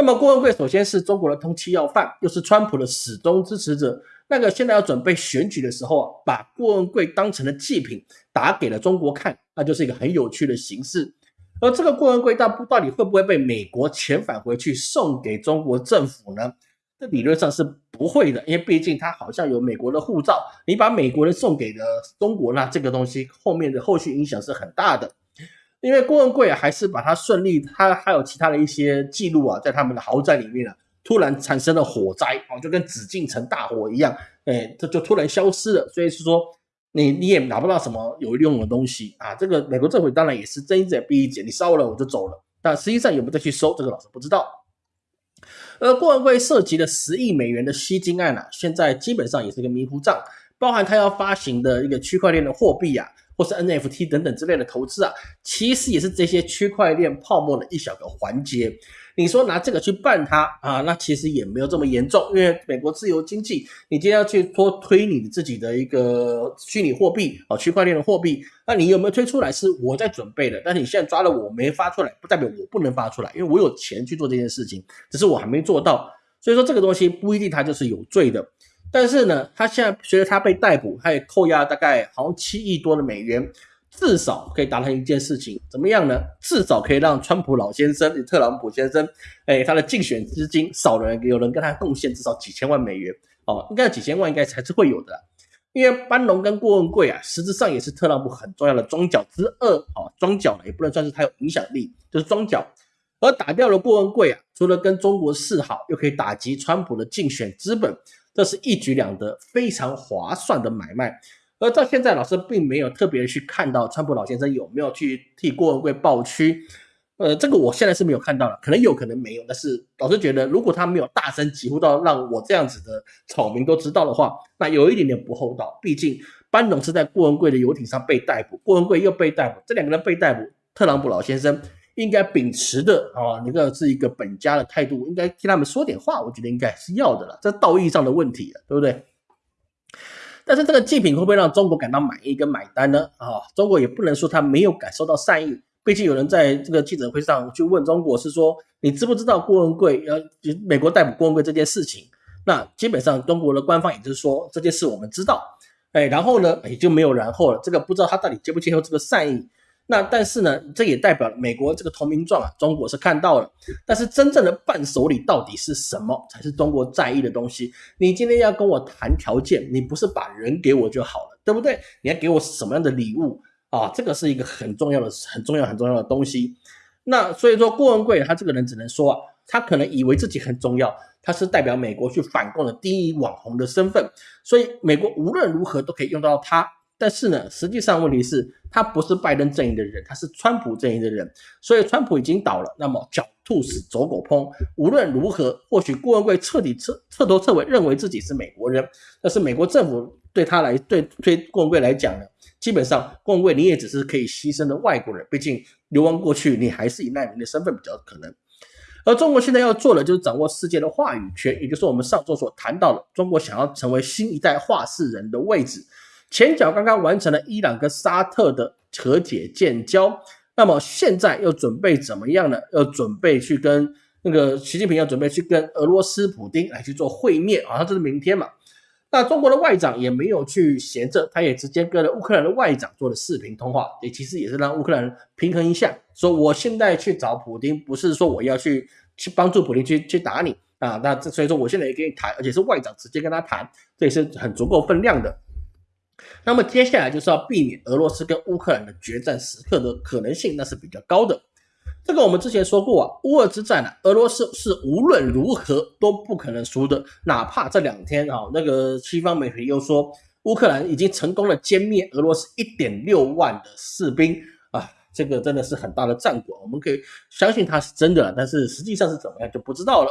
那么郭文贵首先是中国的通缉要犯，又是川普的始终支持者。那个现在要准备选举的时候啊，把郭文贵当成了祭品打给了中国看，那就是一个很有趣的形式。而这个郭文贵到到底会不会被美国遣返回去送给中国政府呢？这理论上是不会的，因为毕竟他好像有美国的护照，你把美国人送给了中国，那这个东西后面的后续影响是很大的。因为郭文贵啊，还是把他顺利，他还有其他的一些记录啊，在他们的豪宅里面啊，突然产生了火灾啊，就跟紫禁城大火一样，哎，这就突然消失了。所以是说，你你也拿不到什么有用的东西啊。这个美国政府当然也是睁一只眼闭一只眼，你烧了我就走了。但实际上有没有再去收，这个老师不知道。而郭文贵涉及的十亿美元的吸金案啊，现在基本上也是个迷糊账，包含他要发行的一个区块链的货币啊。或是 NFT 等等之类的投资啊，其实也是这些区块链泡沫的一小个环节。你说拿这个去办它啊，那其实也没有这么严重，因为美国自由经济，你今天要去拖推你自己的一个虚拟货币啊，区块链的货币，那你有没有推出来是我在准备的，但是你现在抓了我没发出来，不代表我不能发出来，因为我有钱去做这件事情，只是我还没做到，所以说这个东西不一定它就是有罪的。但是呢，他现在随着他被逮捕，他也扣押大概好像七亿多的美元，至少可以达成一件事情，怎么样呢？至少可以让川普老先生、特朗普先生，哎，他的竞选资金少了人，有人跟他贡献至少几千万美元哦，应该几千万应该还是会有的，因为班农跟郭文贵啊，实质上也是特朗普很重要的庄脚之二哦，庄脚呢也不能算是他有影响力，就是庄脚，而打掉了郭文贵啊，除了跟中国示好，又可以打击川普的竞选资本。这是一举两得，非常划算的买卖。而到现在，老师并没有特别去看到川普老先生有没有去替郭文贵抱屈。呃，这个我现在是没有看到了，可能有可能没有。但是老师觉得，如果他没有大声疾呼到让我这样子的草民都知道的话，那有一点点不厚道。毕竟班农是在郭文贵的游艇上被逮捕，郭文贵又被逮捕，这两个人被逮捕，特朗普老先生。应该秉持的啊，那个是一个本家的态度，应该替他们说点话，我觉得应该是要的了，这道义上的问题了，对不对？但是这个祭品会不会让中国感到满意跟买单呢？啊，中国也不能说他没有感受到善意，毕竟有人在这个记者会上去问中国，是说你知不知道郭文贵要美国逮捕郭文贵这件事情？那基本上中国的官方也就是说这件事我们知道，哎，然后呢也就没有然后了，这个不知道他到底接不接受这个善意。那但是呢，这也代表美国这个投名状啊，中国是看到了。但是真正的伴手礼到底是什么，才是中国在意的东西？你今天要跟我谈条件，你不是把人给我就好了，对不对？你要给我什么样的礼物啊？这个是一个很重要的、很重要、很重要的东西。那所以说，郭文贵他这个人只能说啊，他可能以为自己很重要，他是代表美国去反共的第一网红的身份，所以美国无论如何都可以用到他。但是呢，实际上问题是，他不是拜登阵营的人，他是川普阵营的人，所以川普已经倒了。那么狡兔死，走狗烹。无论如何，或许郭文贵彻底彻彻头彻尾认为自己是美国人，但是美国政府对他来对对郭文贵来讲呢，基本上郭文贵你也只是可以牺牲的外国人，毕竟流亡过去，你还是以难民的身份比较可能。而中国现在要做的就是掌握世界的话语权，也就是我们上周所谈到的，中国想要成为新一代话事人的位置。前脚刚刚完成了伊朗跟沙特的和解建交，那么现在又准备怎么样呢？要准备去跟那个习近平要准备去跟俄罗斯普京来去做会面啊，他这是明天嘛。那中国的外长也没有去闲着，他也直接跟了乌克兰的外长做了视频通话，也其实也是让乌克兰平衡一下，说我现在去找普京，不是说我要去去帮助普京去去打你，啊。那这所以说我现在也跟你谈，而且是外长直接跟他谈，这也是很足够分量的。那么接下来就是要避免俄罗斯跟乌克兰的决战时刻的可能性，那是比较高的。这个我们之前说过啊，乌俄之战呢，俄罗斯是无论如何都不可能输的。哪怕这两天啊，那个西方媒体又说乌克兰已经成功的歼灭俄罗斯一点六万的士兵啊，这个真的是很大的战果。我们可以相信它是真的，但是实际上是怎么样就不知道了。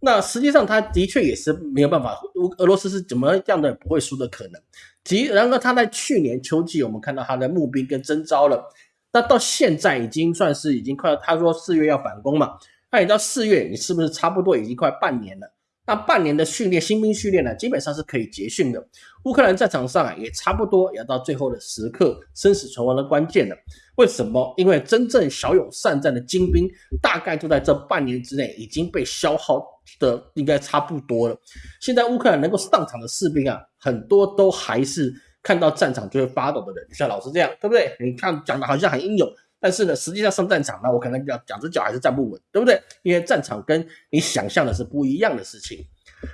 那实际上他的确也是没有办法，俄罗斯是怎么样的不会输的可能。即然而他在去年秋季，我们看到他的募兵跟征召了。那到现在已经算是已经快，他说四月要反攻嘛，那你到四月，你是不是差不多已经快半年了？那半年的训练，新兵训练呢，基本上是可以结训的。乌克兰战场上啊，也差不多要到最后的时刻，生死存亡的关键了。为什么？因为真正骁勇善战的精兵，大概就在这半年之内已经被消耗的应该差不多了。现在乌克兰能够上场的士兵啊，很多都还是。看到战场就会发抖的人，像老师这样，对不对？你看讲的好像很英勇，但是呢，实际上上战场呢，我可能讲两只脚还是站不稳，对不对？因为战场跟你想象的是不一样的事情。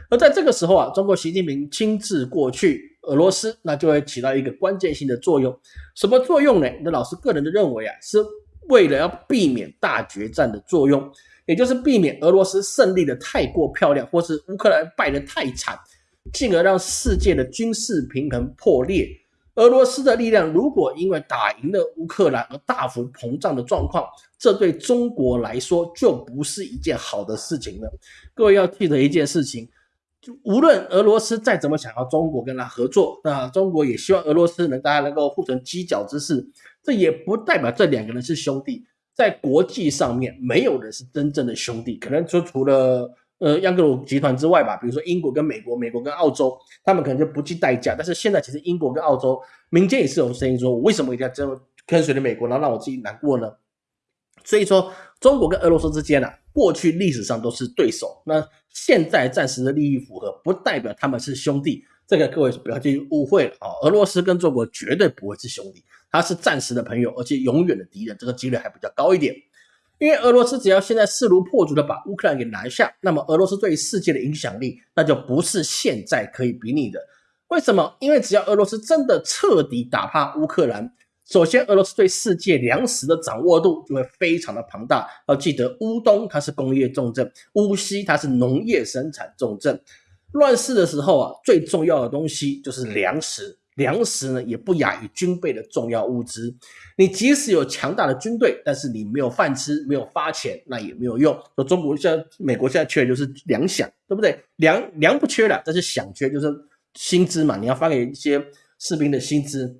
而在这个时候啊，中国习近平亲自过去俄罗斯，那就会起到一个关键性的作用。什么作用呢？那老师个人的认为啊，是为了要避免大决战的作用，也就是避免俄罗斯胜利的太过漂亮，或是乌克兰败得太惨。进而让世界的军事平衡破裂。俄罗斯的力量如果因为打赢了乌克兰而大幅膨胀的状况，这对中国来说就不是一件好的事情了。各位要记得一件事情，就无论俄罗斯再怎么想要中国跟他合作，那中国也希望俄罗斯能大家能够互成犄角之势。这也不代表这两个人是兄弟，在国际上面没有人是真正的兄弟，可能就除了。呃，央格鲁集团之外吧，比如说英国跟美国，美国跟澳洲，他们可能就不计代价。但是现在其实英国跟澳洲民间也是有声音说，我为什么一定要这样跟随着美国，然后让我自己难过呢？所以说，中国跟俄罗斯之间呢，过去历史上都是对手，那现在暂时的利益符合，不代表他们是兄弟。这个各位不要去误会了啊！俄罗斯跟中国绝对不会是兄弟，他是暂时的朋友，而且永远的敌人，这个几率还比较高一点。因为俄罗斯只要现在势如破竹的把乌克兰给拿下，那么俄罗斯对世界的影响力那就不是现在可以比拟的。为什么？因为只要俄罗斯真的彻底打趴乌克兰，首先俄罗斯对世界粮食的掌握度就会非常的庞大。要记得，乌东它是工业重镇，乌西它是农业生产重镇。乱世的时候啊，最重要的东西就是粮食。粮食呢，也不亚于军备的重要物资。你即使有强大的军队，但是你没有饭吃，没有发钱，那也没有用。说中国现在、美国现在缺的就是粮饷，对不对？粮粮不缺了，但是饷缺，就是薪资嘛。你要发给一些士兵的薪资。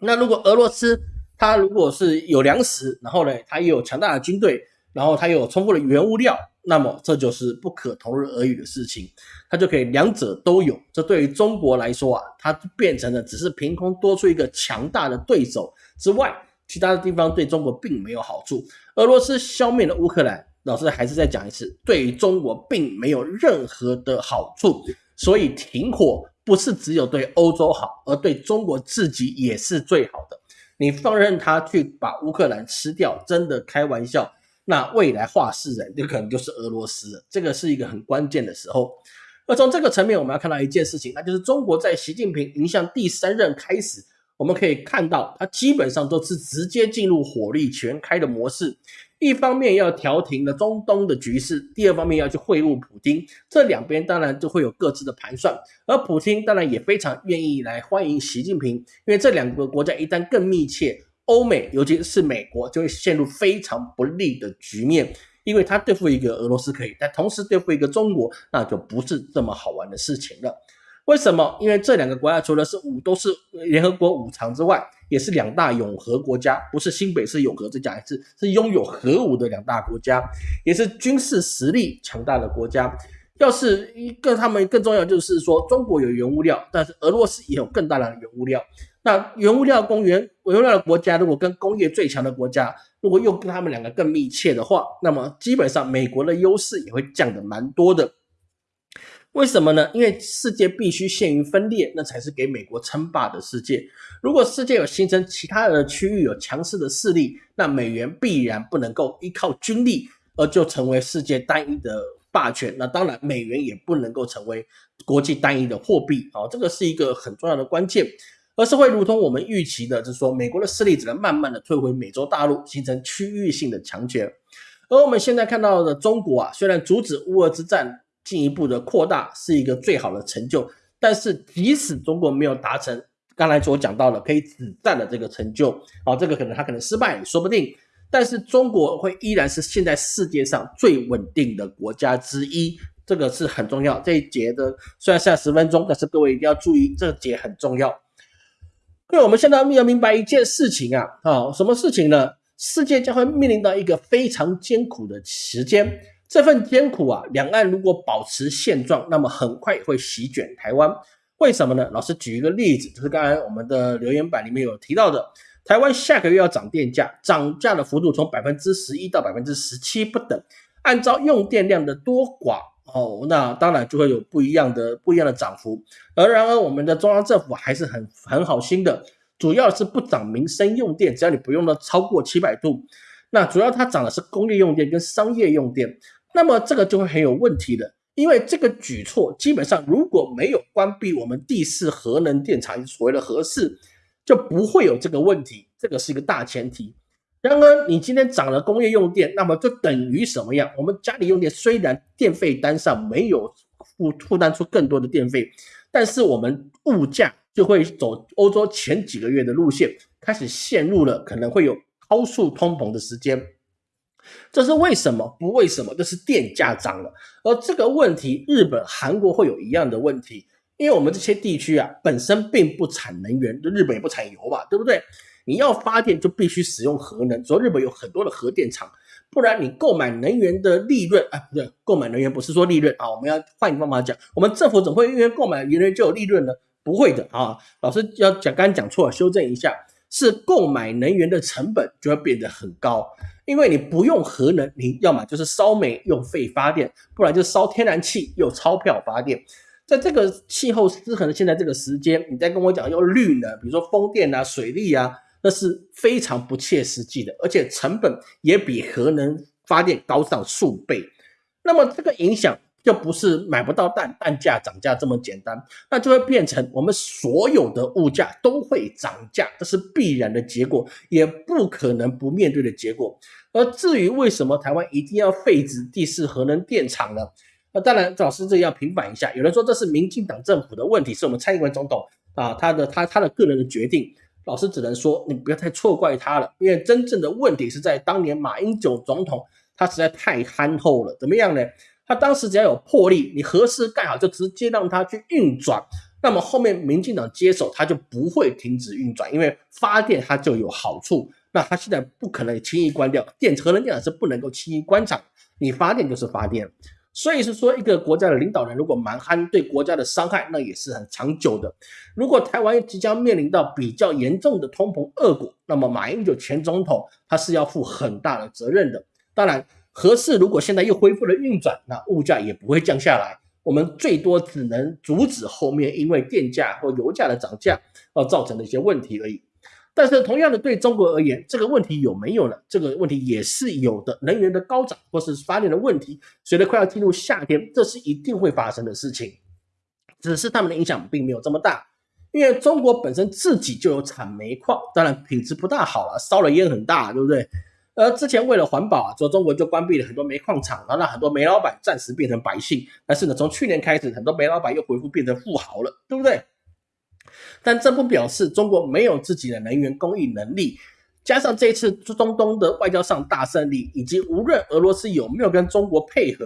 那如果俄罗斯它如果是有粮食，然后呢，它又有强大的军队，然后它又有充分的原物料。那么这就是不可同日而语的事情，它就可以两者都有。这对于中国来说啊，它变成了只是凭空多出一个强大的对手之外，其他的地方对中国并没有好处。俄罗斯消灭了乌克兰，老师还是再讲一次，对于中国并没有任何的好处。所以停火不是只有对欧洲好，而对中国自己也是最好的。你放任他去把乌克兰吃掉，真的开玩笑。那未来话事人就可能就是俄罗斯，这个是一个很关键的时候。而从这个层面，我们要看到一件事情，那就是中国在习近平迎向第三任开始，我们可以看到，他基本上都是直接进入火力全开的模式。一方面要调停了中东的局势，第二方面要去会晤普京，这两边当然就会有各自的盘算。而普京当然也非常愿意来欢迎习近平，因为这两个国家一旦更密切。欧美，尤其是美国，就会陷入非常不利的局面，因为他对付一个俄罗斯可以，但同时对付一个中国，那就不是这么好玩的事情了。为什么？因为这两个国家除了是五都是联合国五常之外，也是两大永和国家，不是新北市永和，这讲一次是拥有核武的两大国家，也是军事实力强大的国家。要是一个他们更重要，就是说中国有原物料，但是俄罗斯也有更大的原物料。那原物料公园原物料的国家，如果跟工业最强的国家，如果又跟他们两个更密切的话，那么基本上美国的优势也会降的蛮多的。为什么呢？因为世界必须陷于分裂，那才是给美国称霸的世界。如果世界有形成其他的区域有强势的势力，那美元必然不能够依靠军力而就成为世界单一的霸权，那当然美元也不能够成为国际单一的货币好，这个是一个很重要的关键，而是会如同我们预期的，就是说美国的势力只能慢慢的退回美洲大陆，形成区域性的强权。而我们现在看到的中国啊，虽然阻止乌俄之战进一步的扩大是一个最好的成就，但是即使中国没有达成刚才所讲到的可以止战的这个成就啊，这个可能他可能失败也说不定。但是中国会依然是现在世界上最稳定的国家之一，这个是很重要。这一节的虽然剩下十分钟，但是各位一定要注意，这节很重要。因为我们现在要明白一件事情啊，啊，什么事情呢？世界将会面临到一个非常艰苦的时间，这份艰苦啊，两岸如果保持现状，那么很快会席卷台湾。为什么呢？老师举一个例子，就是刚才我们的留言板里面有提到的，台湾下个月要涨电价，涨价的幅度从百分之十一到百分之十七不等，按照用电量的多寡哦，那当然就会有不一样的不一样的涨幅。而然而，我们的中央政府还是很很好心的。主要是不涨民生用电，只要你不用到超过七百度，那主要它涨的是工业用电跟商业用电，那么这个就会很有问题的，因为这个举措基本上如果没有关闭我们第四核能电厂，所谓的核四，就不会有这个问题，这个是一个大前提。然而你今天涨了工业用电，那么就等于什么样？我们家里用电虽然电费单上没有负负担出更多的电费，但是我们物价。就会走欧洲前几个月的路线，开始陷入了可能会有高速通膨的时间。这是为什么？不为什么？就是电价涨了。而这个问题，日本、韩国会有一样的问题，因为我们这些地区啊，本身并不产能源，日本也不产油吧，对不对？你要发电就必须使用核能，所以日本有很多的核电厂，不然你购买能源的利润啊，不对，购买能源不是说利润啊，我们要换一个方法讲，我们政府怎么会因为购买能源就有利润呢？不会的啊，老师要讲，刚刚讲错了，修正一下，是购买能源的成本就会变得很高，因为你不用核能，你要么就是烧煤用废发电，不然就烧天然气用钞票发电。在这个气候失衡的现在这个时间，你再跟我讲用绿能，比如说风电啊、水利啊，那是非常不切实际的，而且成本也比核能发电高上数倍。那么这个影响。就不是买不到蛋，蛋价涨价这么简单，那就会变成我们所有的物价都会涨价，这是必然的结果，也不可能不面对的结果。而至于为什么台湾一定要废止第四核能电厂呢？那当然，老师这要平反一下，有人说这是民进党政府的问题，是我们蔡英文总统啊他的他他的个人的决定。老师只能说，你不要太错怪他了，因为真正的问题是在当年马英九总统他实在太憨厚了，怎么样呢？他当时只要有魄力，你核试盖好就直接让它去运转，那么后面民进党接手，它就不会停止运转，因为发电它就有好处。那他现在不可能轻易关掉电，核能电厂是不能够轻易关厂，你发电就是发电。所以是说，一个国家的领导人如果蛮憨，对国家的伤害那也是很长久的。如果台湾即将面临到比较严重的通膨恶果，那么马英九前总统他是要负很大的责任的。当然。合适，如果现在又恢复了运转，那物价也不会降下来。我们最多只能阻止后面因为电价或油价的涨价而造成的一些问题而已。但是同样的，对中国而言，这个问题有没有呢？这个问题也是有的。能源的高涨或是发电的问题，随着快要进入夏天，这是一定会发生的事情。只是他们的影响并没有这么大，因为中国本身自己就有产煤矿，当然品质不大好了，烧的烟很大，对不对？而之前为了环保啊，说中国就关闭了很多煤矿厂，然后让很多煤老板暂时变成百姓。但是呢，从去年开始，很多煤老板又恢复变成富豪了，对不对？但这不表示中国没有自己的能源供应能力。加上这一次中东的外交上大胜利，以及无论俄罗斯有没有跟中国配合，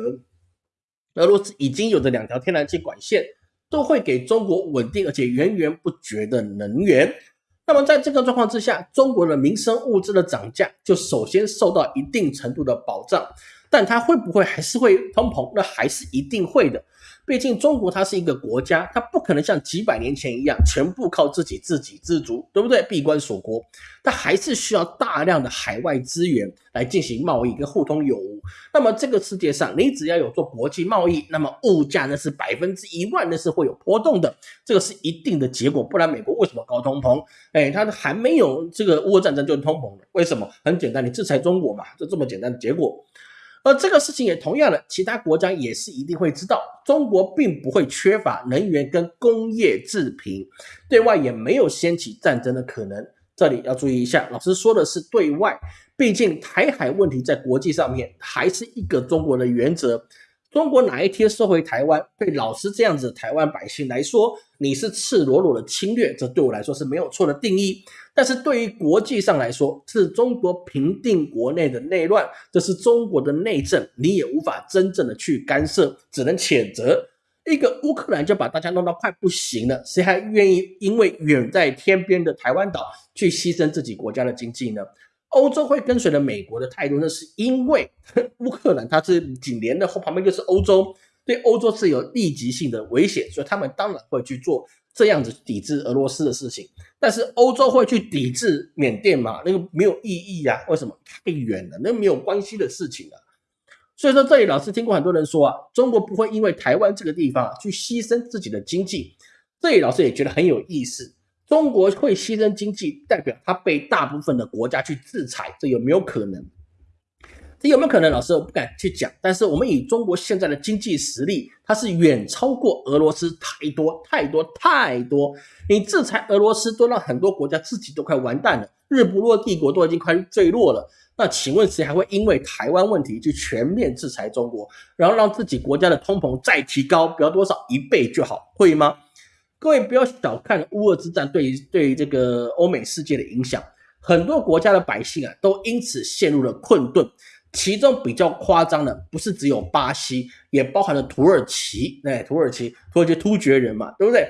俄罗斯已经有的两条天然气管线，都会给中国稳定而且源源不绝的能源。那么在这个状况之下，中国的民生物资的涨价就首先受到一定程度的保障，但它会不会还是会通膨？那还是一定会的。毕竟中国它是一个国家，它不可能像几百年前一样全部靠自己自给自足，对不对？闭关锁国，它还是需要大量的海外资源来进行贸易跟互通有无。那么这个世界上，你只要有做国际贸易，那么物价那是百分之一万那是会有波动的，这个是一定的结果。不然美国为什么高通膨？哎，它还没有这个乌战争就通膨了，为什么？很简单，你制裁中国嘛，就这么简单的结果。而这个事情也同样的，其他国家也是一定会知道，中国并不会缺乏能源跟工业制品，对外也没有掀起战争的可能。这里要注意一下，老师说的是对外，毕竟台海问题在国际上面还是一个中国的原则。中国哪一天收回台湾，对老师这样子台湾百姓来说，你是赤裸裸的侵略，这对我来说是没有错的定义。但是对于国际上来说，是中国平定国内的内乱，这是中国的内政，你也无法真正的去干涉，只能谴责。一个乌克兰就把大家弄到快不行了，谁还愿意因为远在天边的台湾岛去牺牲自己国家的经济呢？欧洲会跟随着美国的态度，那是因为 乌克兰它是紧连的后旁边就是欧洲，对欧洲是有立即性的危险，所以他们当然会去做这样子抵制俄罗斯的事情。但是欧洲会去抵制缅甸吗？那个没有意义呀，为什么？太远了，那没有关系的事情啊。所以说这里老师听过很多人说啊，中国不会因为台湾这个地方去牺牲自己的经济，这里老师也觉得很有意思。中国会牺牲经济，代表它被大部分的国家去制裁，这有没有可能？这有没有可能？老师我不敢去讲，但是我们以中国现在的经济实力，它是远超过俄罗斯太多太多太多。你制裁俄罗斯，都让很多国家自己都快完蛋了，日不落帝国都已经快坠落了。那请问谁还会因为台湾问题去全面制裁中国，然后让自己国家的通膨再提高，不要多少一倍就好，会吗？各位不要小看乌俄之战对于对于这个欧美世界的影响，很多国家的百姓啊都因此陷入了困顿。其中比较夸张的不是只有巴西，也包含了土耳其。哎，土耳其土耳其突厥人嘛，对不对？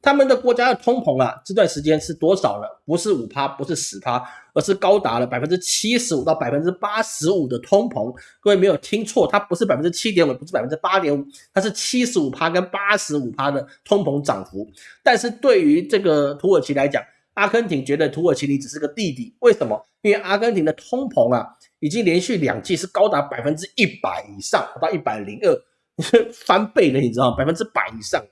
他们的国家的通膨啊，这段时间是多少呢？不是五趴，不是十趴，而是高达了百分之七十五到百分之八十五的通膨。各位没有听错，它不是百分之七点五，不是百分之八点五，它是七十五趴跟八十五趴的通膨涨幅。但是对于这个土耳其来讲，阿根廷觉得土耳其你只是个弟弟，为什么？因为阿根廷的通膨啊，已经连续两季是高达百分之一百以上，到一百零二，翻倍了，你知道吗？百分之百以上。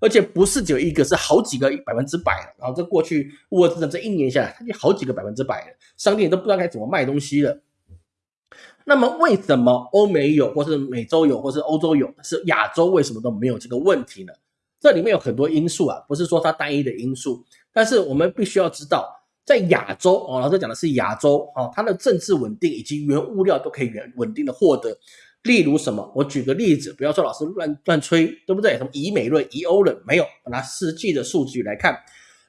而且不是只有一个，是好几个百分之百。然后这过去乌俄之战这一年下来，它就好几个百分之百了，商店都不知道该怎么卖东西了。那么为什么欧美有，或是美洲有，或是欧洲有，是亚洲为什么都没有这个问题呢？这里面有很多因素啊，不是说它单一的因素。但是我们必须要知道，在亚洲哦，老师讲的是亚洲哦，它的政治稳定以及原物料都可以稳稳定的获得。例如什么？我举个例子，不要说老师乱乱吹，对不对？什么以美论、以欧论，没有，拿实际的数据来看。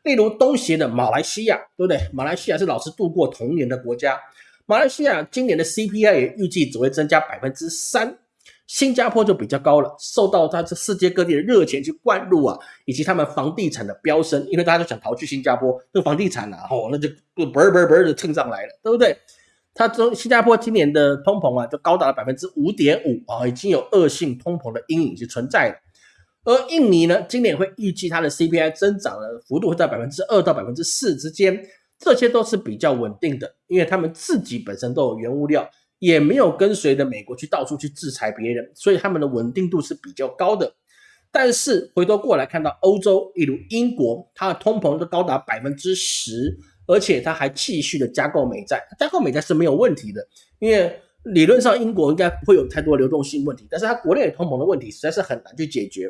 例如东协的马来西亚，对不对？马来西亚是老师度过童年的国家。马来西亚今年的 CPI 也预计只会增加百分之三。新加坡就比较高了，受到它这世界各地的热钱去灌入啊，以及他们房地产的飙升，因为大家都想逃去新加坡，那个房地产啊，哦，那就嘣嘣嘣的蹭上来了，对不对？它中新加坡今年的通膨啊，就高达了百分之五点五啊，已经有恶性通膨的阴影是存在的。而印尼呢，今年会预计它的 CPI 增长的幅度会在百分之二到百分之四之间，这些都是比较稳定的，因为他们自己本身都有原物料，也没有跟随着美国去到处去制裁别人，所以他们的稳定度是比较高的。但是回头过来看到欧洲，例如英国，它的通膨都高达百分之十。而且它还继续的加购美债，加购美债是没有问题的，因为理论上英国应该不会有太多流动性问题，但是它国内的通膨的问题实在是很难去解决。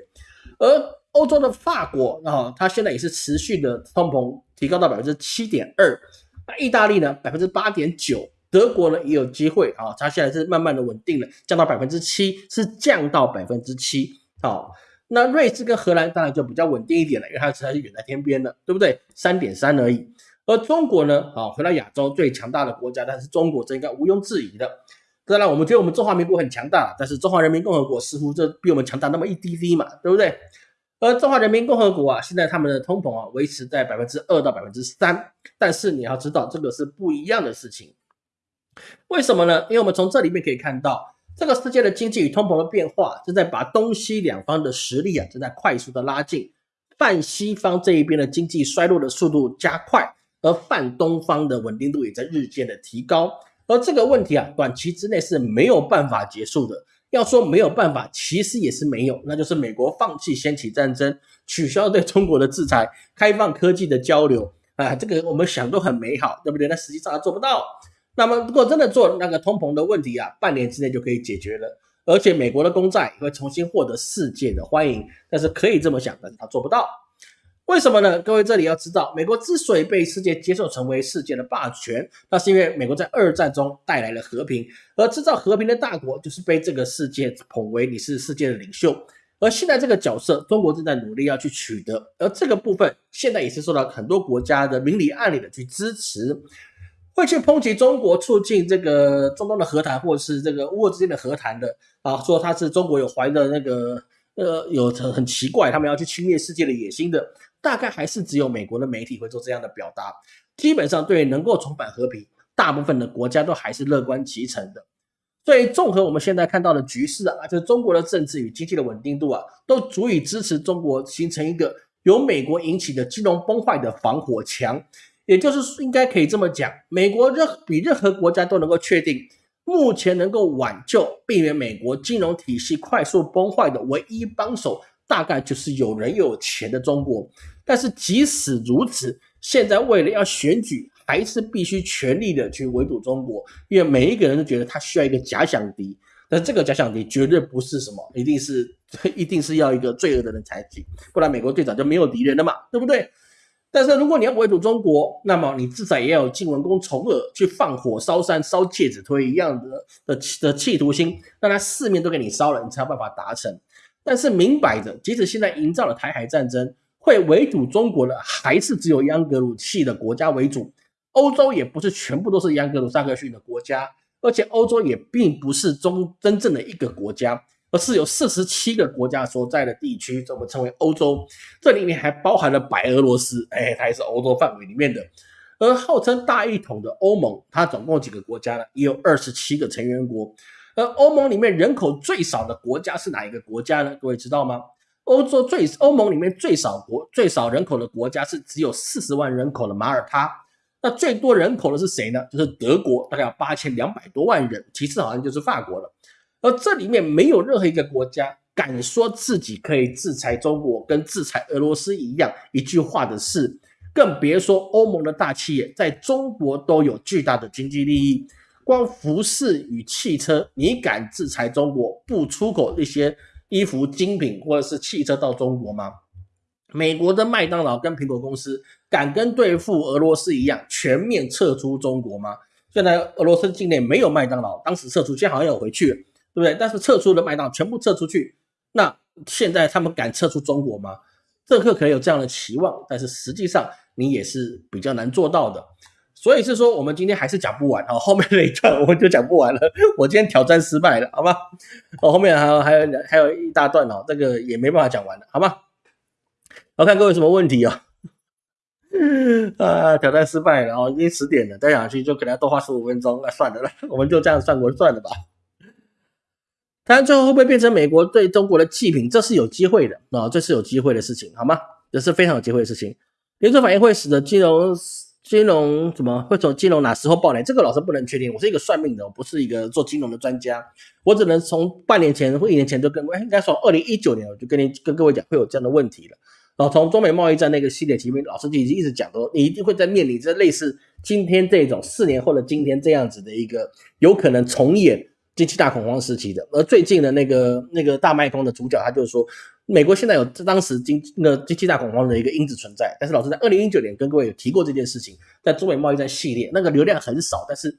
而欧洲的法国啊，它现在也是持续的通膨提高到百分之七点二，那意大利呢百分之八点九，德国呢也有机会啊，它现在是慢慢的稳定了，降到百分之七，是降到百分之七。好，那瑞士跟荷兰当然就比较稳定一点了，因为它实在是远在天边了，对不对？三点三而已。而中国呢？啊，回到亚洲最强大的国家，但是中国这应该毋庸置疑的。当然，我们觉得我们中华民国很强大，但是中华人民共和国似乎这比我们强大那么一滴滴嘛，对不对？而中华人民共和国啊，现在他们的通膨啊维持在百分之二到百分之三，但是你要知道这个是不一样的事情。为什么呢？因为我们从这里面可以看到，这个世界的经济与通膨的变化正在把东西两方的实力啊正在快速的拉近，泛西方这一边的经济衰落的速度加快。而泛东方的稳定度也在日渐的提高，而这个问题啊，短期之内是没有办法结束的。要说没有办法，其实也是没有，那就是美国放弃掀起战争，取消对中国的制裁，开放科技的交流啊，这个我们想都很美好，对不对？那实际上他做不到。那么如果真的做那个通膨的问题啊，半年之内就可以解决了，而且美国的公债也会重新获得世界的欢迎。但是可以这么想，但是他做不到。为什么呢？各位这里要知道，美国之所以被世界接受成为世界的霸权，那是因为美国在二战中带来了和平，而制造和平的大国就是被这个世界捧为你是世界的领袖。而现在这个角色，中国正在努力要去取得，而这个部分现在也是受到很多国家的明里暗里的去支持，会去抨击中国促进这个中东的和谈，或者是这个乌俄之间的和谈的啊，说他是中国有怀的那个呃有很很奇怪，他们要去侵略世界的野心的。大概还是只有美国的媒体会做这样的表达。基本上，对能够重返和平，大部分的国家都还是乐观其成的。所以，综合我们现在看到的局势啊，就是中国的政治与经济的稳定度啊，都足以支持中国形成一个由美国引起的金融崩坏的防火墙。也就是应该可以这么讲，美国任比任何国家都能够确定，目前能够挽救、避免美国金融体系快速崩坏的唯一帮手。大概就是有人有钱的中国，但是即使如此，现在为了要选举，还是必须全力的去围堵中国，因为每一个人都觉得他需要一个假想敌，但这个假想敌绝对不是什么，一定是 一定是要一个罪恶的人才行，不然美国队长就没有敌人了嘛，对不对？但是如果你要围堵中国，那么你至少也要有晋文公重耳去放火烧山、烧介子推一样的的的企图心，让他四面都给你烧了，你才有办法达成。但是明摆着，即使现在营造了台海战争，会围堵中国的还是只有央格鲁系的国家为主。欧洲也不是全部都是央格鲁萨克逊的国家，而且欧洲也并不是中真正的一个国家，而是有四十七个国家所在的地区，这么称为欧洲。这里面还包含了白俄罗斯，哎，它也是欧洲范围里面的。而号称大一统的欧盟，它总共几个国家呢？也有二十七个成员国。而欧盟里面人口最少的国家是哪一个国家呢？各位知道吗？欧洲最欧盟里面最少国最少人口的国家是只有四十万人口的马耳他。那最多人口的是谁呢？就是德国，大概有八千两百多万人。其次好像就是法国了。而这里面没有任何一个国家敢说自己可以制裁中国，跟制裁俄罗斯一样一句话的事。更别说欧盟的大企业在中国都有巨大的经济利益。光服饰与汽车，你敢制裁中国不出口一些衣服精品或者是汽车到中国吗？美国的麦当劳跟苹果公司敢跟对付俄罗斯一样全面撤出中国吗？现在俄罗斯境内没有麦当劳，当时撤出，现在好像有回去，对不对？但是撤出的麦当全部撤出去，那现在他们敢撤出中国吗？政客可能有这样的期望，但是实际上你也是比较难做到的。所以是说，我们今天还是讲不完啊，后面那一段我们就讲不完了。我今天挑战失败了，好吗？哦，后面还有还有还有一大段哦，这个也没办法讲完了，好吗？我看各位什么问题啊？啊，挑战失败了哦，已经十点了，再讲下去就可能要多花十五分钟，那算了了，我们就这样算过算了吧。台最后会不会变成美国对中国的祭品？这是有机会的啊，这是有机会的事情，好吗？这是非常有机会的事情。连锁反应会使得金融。金融怎么会从金融哪时候爆雷？这个老师不能确定。我是一个算命的，我不是一个做金融的专家。我只能从半年前或一年前就跟，应该从二零一九年我就跟你跟各位讲会有这样的问题了。然后从中美贸易战那个系列前面，老师就已经一直讲说，你一定会在面临着类似今天这种四年后的今天这样子的一个有可能重演经济大恐慌时期的。而最近的那个那个大卖空的主角，他就是说。美国现在有这当时经那经济大恐慌的一个因子存在，但是老师在二零一九年跟各位有提过这件事情，在中美贸易战系列那个流量很少，但是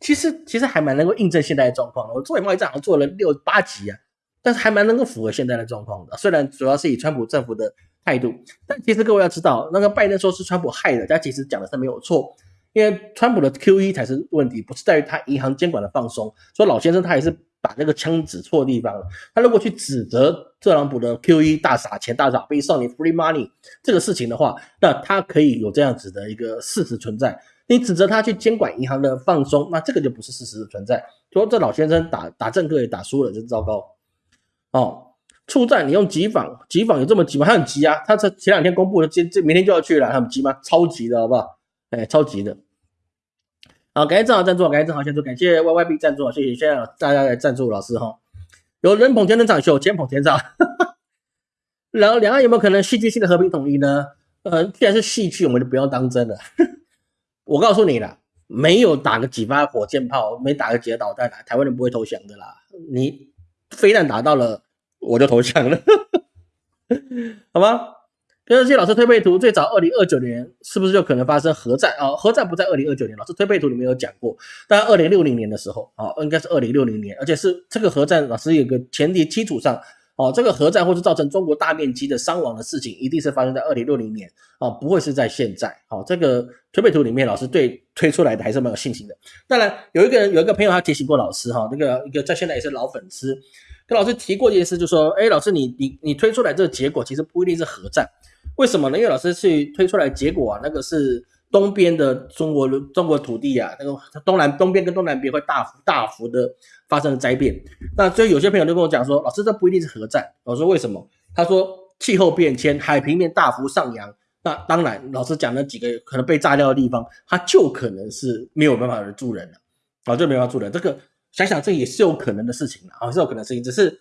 其实其实还蛮能够印证现在的状况的。我中美贸易战好像做了六八集啊，但是还蛮能够符合现在的状况的。虽然主要是以川普政府的态度，但其实各位要知道，那个拜登说是川普害的，但其实讲的是没有错，因为川普的 QE 才是问题，不是在于他银行监管的放松。所以老先生他也是。把那个枪指错地方了。他如果去指责特朗普的 QE 大傻钱、大撒币、少年 free money 这个事情的话，那他可以有这样子的一个事实存在。你指责他去监管银行的放松，那这个就不是事实的存在。说这老先生打打政客也打输了，真糟糕。哦，出战你用急访，急访有这么急吗？他很急啊，他这前两天公布的，今这明天就要去了，他很急吗？超级的好不好？哎，超级的。好，感谢正好赞助，感谢正好赞助，感谢 Y Y B 赞助，谢谢，谢谢大家来赞助老师哈。有人捧天人长袖，天捧天长。然后两岸有没有可能戏剧性的和平统一呢？呃，既然是戏剧，我们就不要当真了。我告诉你了，没有打个几发火箭炮，没打个几个导弹，台湾人不会投降的啦。你飞弹打到了，我就投降了，好吗？跟这些老师推背图，最早二零二九年是不是就可能发生核战啊？核战不在二零二九年，老师推背图里面有讲过，但二零六零年的时候啊，应该是二零六零年，而且是这个核战，老师有个前提基础上。哦，这个核战或是造成中国大面积的伤亡的事情，一定是发生在二零六零年哦，不会是在现在。好，这个推背图里面，老师对推出来的还是蛮有信心的。当然，有一个人有一个朋友他提醒过老师哈，那个一个在现在也是老粉丝，跟老师提过一件事，就说，哎，老师你你你推出来这个结果其实不一定是核战，为什么呢？因为老师去推出来结果啊，那个是。东边的中国中国土地啊，那个东南东边跟东南边会大幅大幅的发生灾变。那所以有些朋友就跟我讲说，老师这不一定是核战。我说为什么？他说气候变迁，海平面大幅上扬。那当然，老师讲那几个可能被炸掉的地方，它就可能是没有办法住人了啊，就没办法住人。这个想想这也是有可能的事情啊，是有可能事情，只是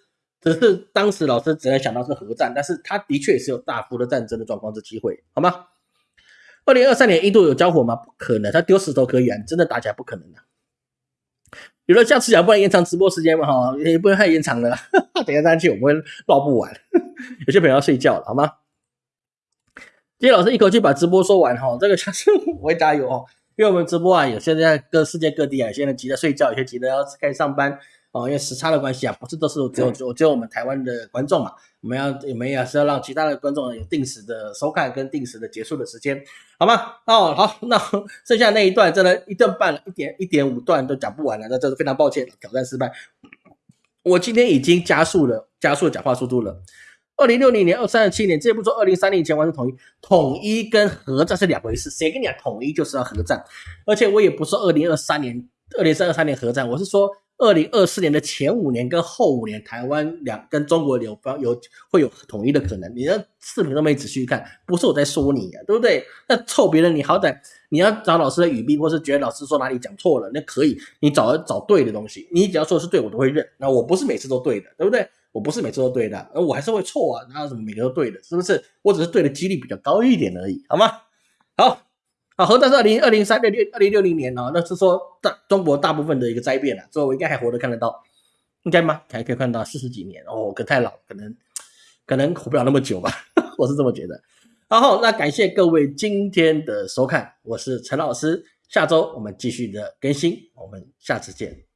只是当时老师只能想到是核战，但是他的确是有大幅的战争的状况之机会，好吗？二零二三年印度有交火吗？不可能，他丢石头可以啊，真的打起来不可能的。比如说像吃讲，不能延长直播时间嘛，哈，也不能太延长了。等下上去我们会唠不完，有些朋友要睡觉了，好吗？今天老师一口气把直播说完哈，这个是我会加油哦，因为我们直播啊，有些在各世界各地啊，有些人急着睡觉，有些急着要开始上班。哦，因为时差的关系啊，不是都是只有只有只有我们台湾的观众嘛？我们要我们也是要让其他的观众有定时的收看跟定时的结束的时间，好吗？哦，好，那剩下那一段真的，一段半了一点一点五段都讲不完了，那真是非常抱歉，挑战失败。我今天已经加速了，加速讲话速度了。二零六零年、二三十七年，这不说二零三零前完成统一，统一跟核战是两回事。谁跟你讲统一就是要核战？而且我也不是二零二三年、二零三二三年核战，我是说。二零二四年的前五年跟后五年，台湾两跟中国有方有会有统一的可能。你的视频都没仔细看，不是我在说你啊，对不对？那臭别人，你好歹你要找老师的语病，或是觉得老师说哪里讲错了，那可以，你找找对的东西。你只要说是对，我都会认。那我不是每次都对的，对不对？我不是每次都对的，而我还是会错啊。哪有什么每个都对的？是不是？我只是对的几率比较高一点而已，好吗？好。啊，核弹是二零二零三六六二零六零年哦，那是说大中国大部分的一个灾变了，所以我应该还活得看得到，应该吗？还可以看到四十几年哦，可太老，可能可能活不了那么久吧，我是这么觉得。然后那感谢各位今天的收看，我是陈老师，下周我们继续的更新，我们下次见。